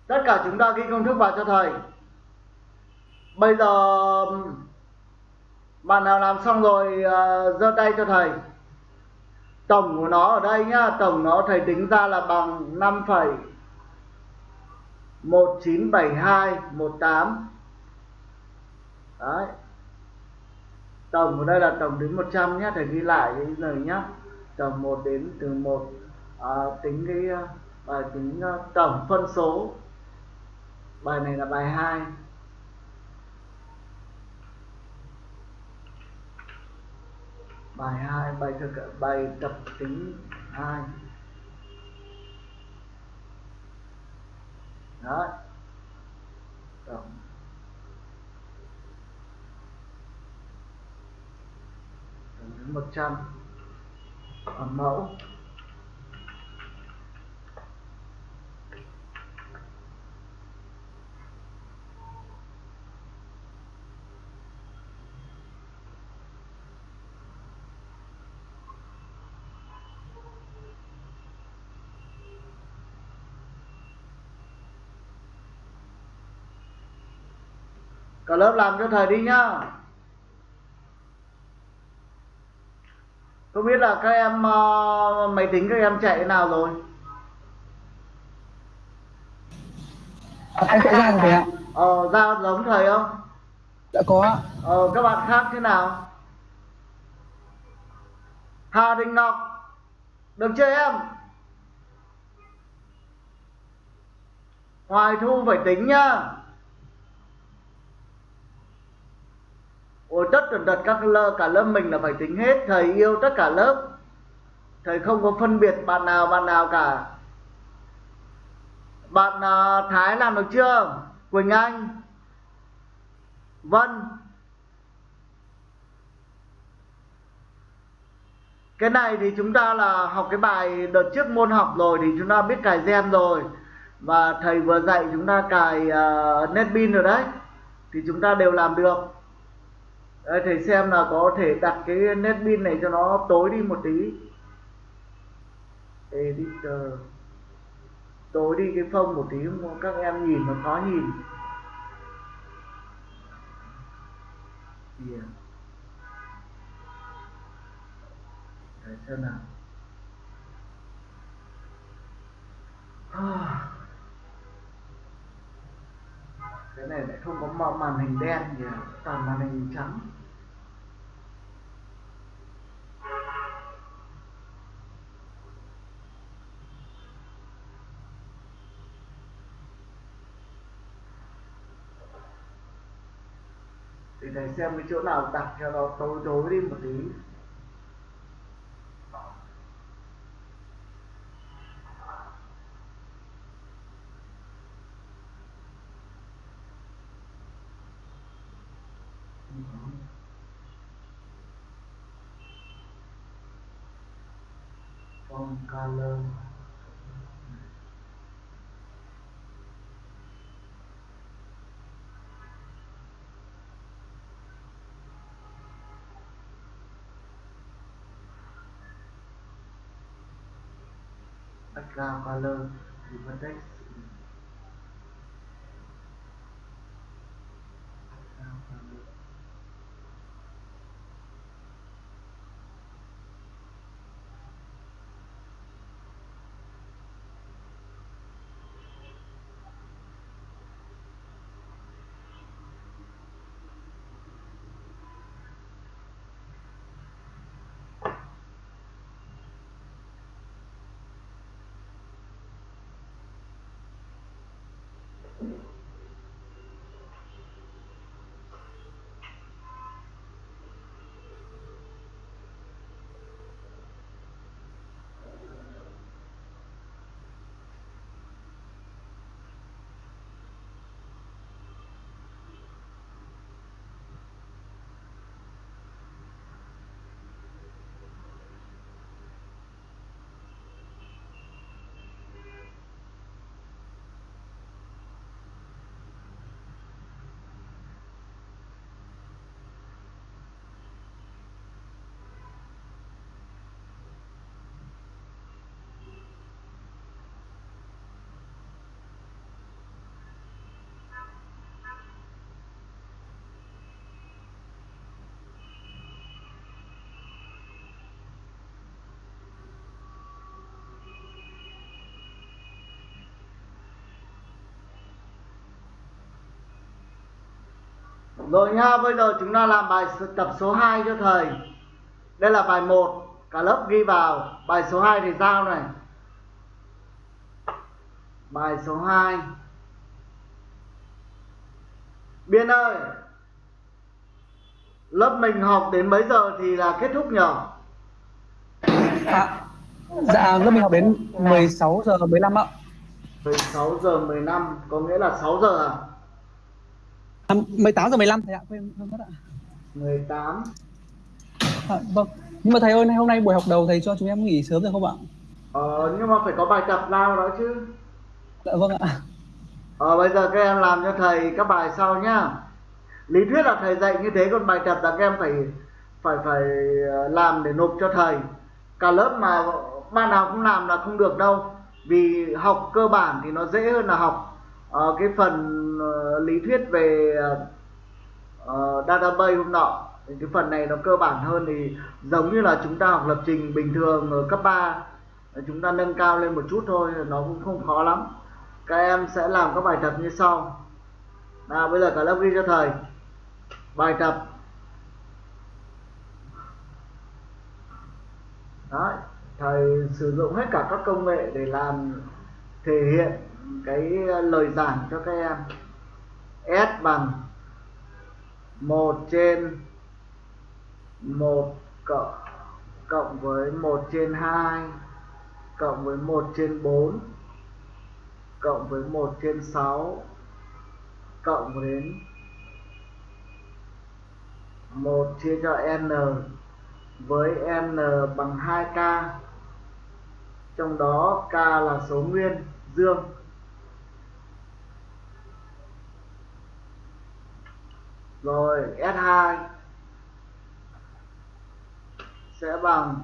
[SPEAKER 1] tất cả chúng ta ghi công thức vào cho thầy. Bây giờ bạn nào làm xong rồi uh, giơ tay cho thầy. Tổng của nó ở đây nhá tổng nó thầy tính ra là bằng 5 197218 đấy. Tổng ở đây là tổng đến 100 nhé thầy ghi lại cái lời nhá. Tổng 1 đến từ 1 à, tính cái à, bài tính uh, tổng phân số bài này là bài 2 bài 2 bài thực, bài tập tính 2 đó tổng. Tổng đến 100 ở mẫu. Lớp làm cho thầy đi nhá. Không biết là các em uh, máy tính các em chạy thế nào rồi.
[SPEAKER 2] Em sẽ ra rồi thầy ạ.
[SPEAKER 1] Ờ ra giống thầy không?
[SPEAKER 2] Đã có ạ.
[SPEAKER 1] ờ các bạn khác thế nào? Hà Đình Ngọc được chưa em? Hoài Thu phải tính nhá Ôi tất tần tật các lớp cả lớp mình là phải tính hết. Thầy yêu tất cả lớp. Thầy không có phân biệt bạn nào bạn nào cả. Bạn uh, Thái làm được chưa? Quỳnh Anh. Vân. Cái này thì chúng ta là học cái bài đợt trước môn học rồi thì chúng ta biết cài gen rồi. Và thầy vừa dạy chúng ta cài uh, netbin rồi đấy. Thì chúng ta đều làm được. Đây, thầy xem là có thể đặt cái nét pin này cho nó tối đi một tí. Editor. Tối đi cái phông một tí các em nhìn nó khó nhìn. Yeah. Đấy, xem nào. Ah. Cái này lại không có màn hình đen gì toàn màn hình trắng. Thì thầy xem cái chỗ nào đặt cho nó tối tối đi một tí. Phong color background color ribbon text Rồi nha, bây giờ chúng ta làm bài tập số 2 cho thầy. Đây là bài 1, cả lớp ghi vào. Bài số 2 thì giao này. Bài số 2. Biên ơi. Lớp mình học đến mấy giờ thì là kết thúc nhỉ?
[SPEAKER 2] À, dạ, lớp mình học đến 16 giờ 15 ạ.
[SPEAKER 1] 16 giờ 15, có nghĩa là 6 giờ à?
[SPEAKER 2] À, 18 giờ 15 thầy ạ, quên quên mất ạ.
[SPEAKER 1] 18
[SPEAKER 2] À, vâng. Nhưng mà thầy ơi, hôm nay buổi học đầu thầy cho chúng em nghỉ sớm được không ạ?
[SPEAKER 1] Ờ, nhưng mà phải có bài tập nào đó chứ
[SPEAKER 2] Dạ vâng ạ.
[SPEAKER 1] Ờ, bây giờ các em làm cho thầy các bài sau nhá Lý thuyết là thầy dạy như thế, còn bài tập là các em phải phải phải ờ, làm để nộp cho thầy Cả lớp mà ban nào cũng làm là không được đâu Vì học cơ bản thì nó dễ hơn là học Ờ, cái phần ờ, lý thuyết về ờ, database hôm nọ thì cái phần này nó cơ bản hơn thì giống như là chúng ta học lập trình bình thường ở cấp 3 chúng ta nâng cao lên một chút thôi nó cũng không khó lắm. Các em sẽ làm các bài tập như sau. Nào bây giờ cả lớp ghi cho thầy. Bài tập. Đấy, thầy sử dụng hết cả các công nghệ để làm thể hiện cái ờ, lời giảng cho các em. S bằng 1 trên 1 cộng cộng với 1 trên 2 cộng với 1 trên 4 cộng với 1 trên 6 cộng đến 1 chia cho n với n bằng 2k trong đó k là số nguyên, dương. Rồi S2 sẽ bằng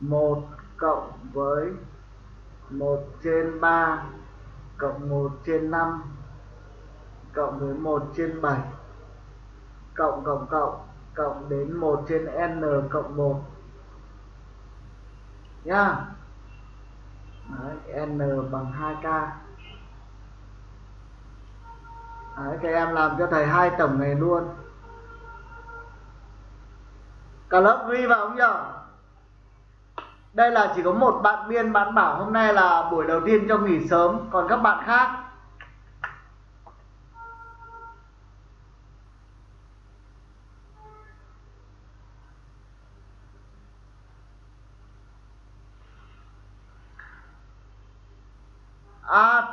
[SPEAKER 1] 1 cộng với 1 trên 3 cộng 1 trên 5 cộng với 1 trên 7 cộng cộng cộng cộng đến 1 trên n cộng 1 nhá. Đấy, n bằng 2k Đấy, các em làm cho thầy hai tổng này luôn cả lớp ghi vào không nhở? đây là chỉ có một bạn biên bạn bảo hôm nay là buổi đầu tiên cho nghỉ sớm còn các bạn khác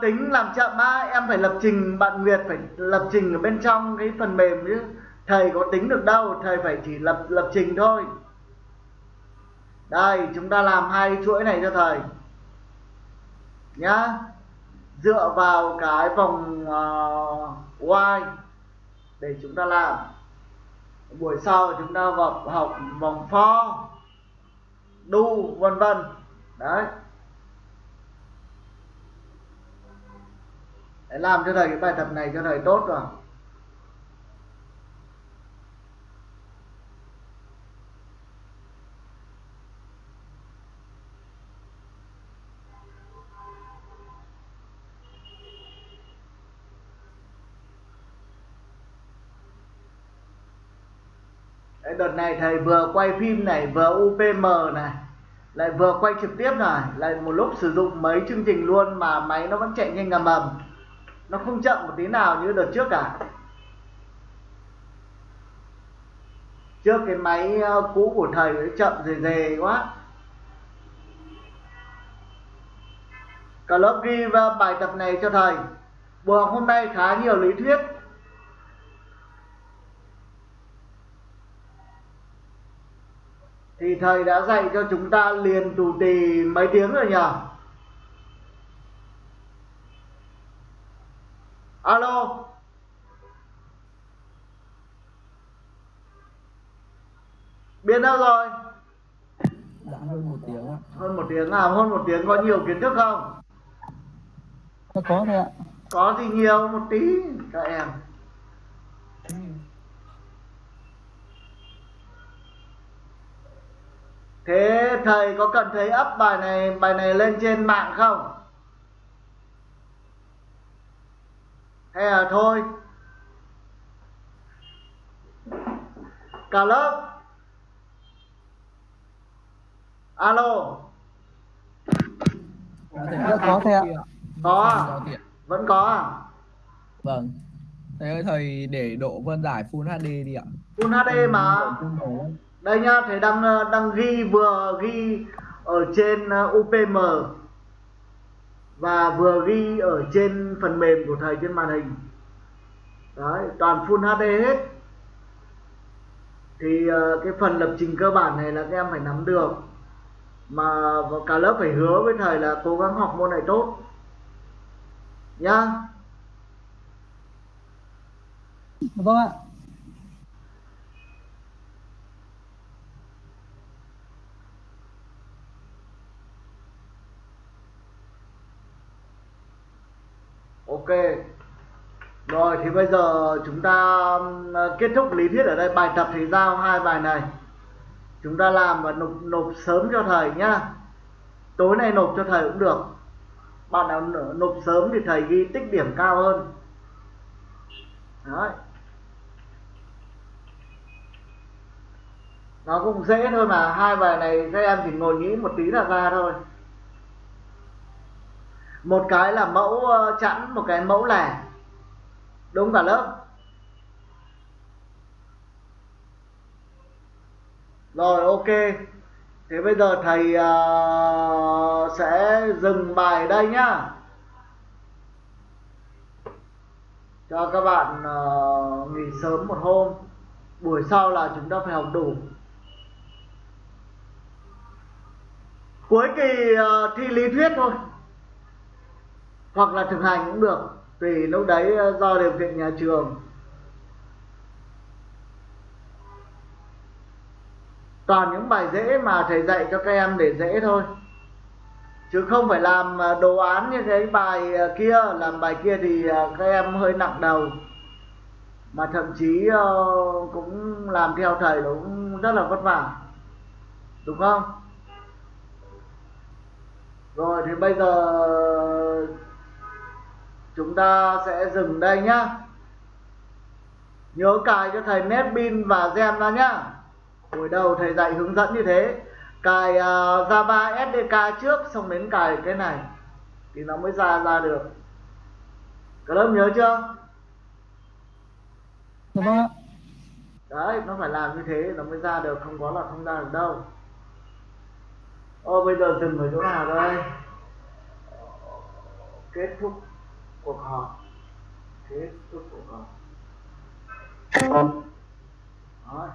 [SPEAKER 1] tính làm chậm á em phải lập trình bạn Nguyệt phải lập trình ở bên trong cái phần mềm chứ. Thầy có tính được đâu thầy phải chỉ lập lập trình thôi. Đây chúng ta làm hai chuỗi này cho thầy. Nhá. Dựa vào cái vòng uh, y để chúng ta làm. Buổi sau chúng ta học học vòng for do vân vân. Đấy. Để làm cho thầy cái bài tập này cho thầy tốt rồi Đấy, đợt này thầy vừa quay phim này vừa UPM này lại vừa quay trực tiếp này lại một lúc sử dụng mấy chương trình luôn mà máy nó vẫn chạy nhanh ngầm ầm nó không chậm một tí nào như đợt trước cả. Trước cái máy ờ, cũ của thầy nó chậm dề dề quá. Cả lớp ghi ờ, bài tập này cho thầy. Buổi học hôm nay khá nhiều lý thuyết. Thì thầy đã dạy cho chúng ta liền tù tì mấy tiếng rồi nhỉ alo. Biến đâu rồi?
[SPEAKER 2] Đã hơn một tiếng ạ.
[SPEAKER 1] Hơn một tiếng à? Hơn một tiếng có nhiều kiến thức không?
[SPEAKER 2] Nó có thôi ạ.
[SPEAKER 1] Có gì nhiều? Một tí các em. Thế thầy có cần thấy up bài này bài này lên trên mạng không hay là thôi cả lớp alo
[SPEAKER 2] Dạ có ạ
[SPEAKER 1] có à?
[SPEAKER 3] Tiện.
[SPEAKER 1] vẫn có à
[SPEAKER 3] Vâng. Thầy ơi, thầy để độ phân giải Full HD đi ạ.
[SPEAKER 1] Full HD mà đây nhá thầy đang đang ghi vừa ghi ở trên uh, UPM và vừa ghi ở trên phần mềm của thầy trên màn hình. Đấy toàn Full HD hết. Thì uh, cái phần lập trình cơ bản này là các em phải nắm được. Mà cả lớp phải hứa với thầy là cố gắng học môn này tốt. Nhá.
[SPEAKER 2] Vâng ạ.
[SPEAKER 1] Ok. Rồi, thì bây giờ chúng ta ờ, kết thúc lý thuyết ở đây. Bài tập thì giao hai bài này. Chúng ta làm và nộp nộp sớm cho thầy nhá. Tối nay nộp cho thầy cũng được. Bạn nào nộp sớm thì thầy ghi tích điểm cao hơn. Đấy. Nó cũng dễ thôi mà. Hai bài này các em chỉ ngồi nghĩ một tí là ra thôi một cái là mẫu ờ, chẵn một cái mẫu lẻ. Đúng cả lớp. Rồi ok. Thế bây giờ thầy uh, sẽ dừng bài đây nhá. Cho các bạn uh, nghỉ sớm một hôm. Buổi sau là chúng ta phải học đủ. Cuối kỳ uh, thi lý thuyết thôi hoặc là thực hành cũng được, tùy lúc đấy ờ, do điều kiện nhà trường. Toàn những bài dễ mà thầy dạy cho các em để dễ thôi. Chứ không phải làm ờ, đồ án như cái bài ờ, kia, làm bài kia thì các em hơi nặng đầu. Mà thậm chí cũng làm theo thầy nó cũng rất là vất vả. Đúng không? Rồi, thì bây giờ chúng ta sẽ dừng đây nhá. Nhớ cài cho thầy netbin và gem ra nhá. Hồi đầu thầy dạy hướng dẫn như thế. Cài uh, java sdk trước xong đến cài cái này. Thì nó mới ra ra được. Cả lớp nhớ chưa?
[SPEAKER 2] Dạ vâng ạ.
[SPEAKER 1] Đấy nó phải làm như thế nó mới ra được. Không có là không ra được đâu. Ô bây giờ dừng ở chỗ nào đây? Kết thúc cuộc họp. Kết thúc cuộc họp Đó.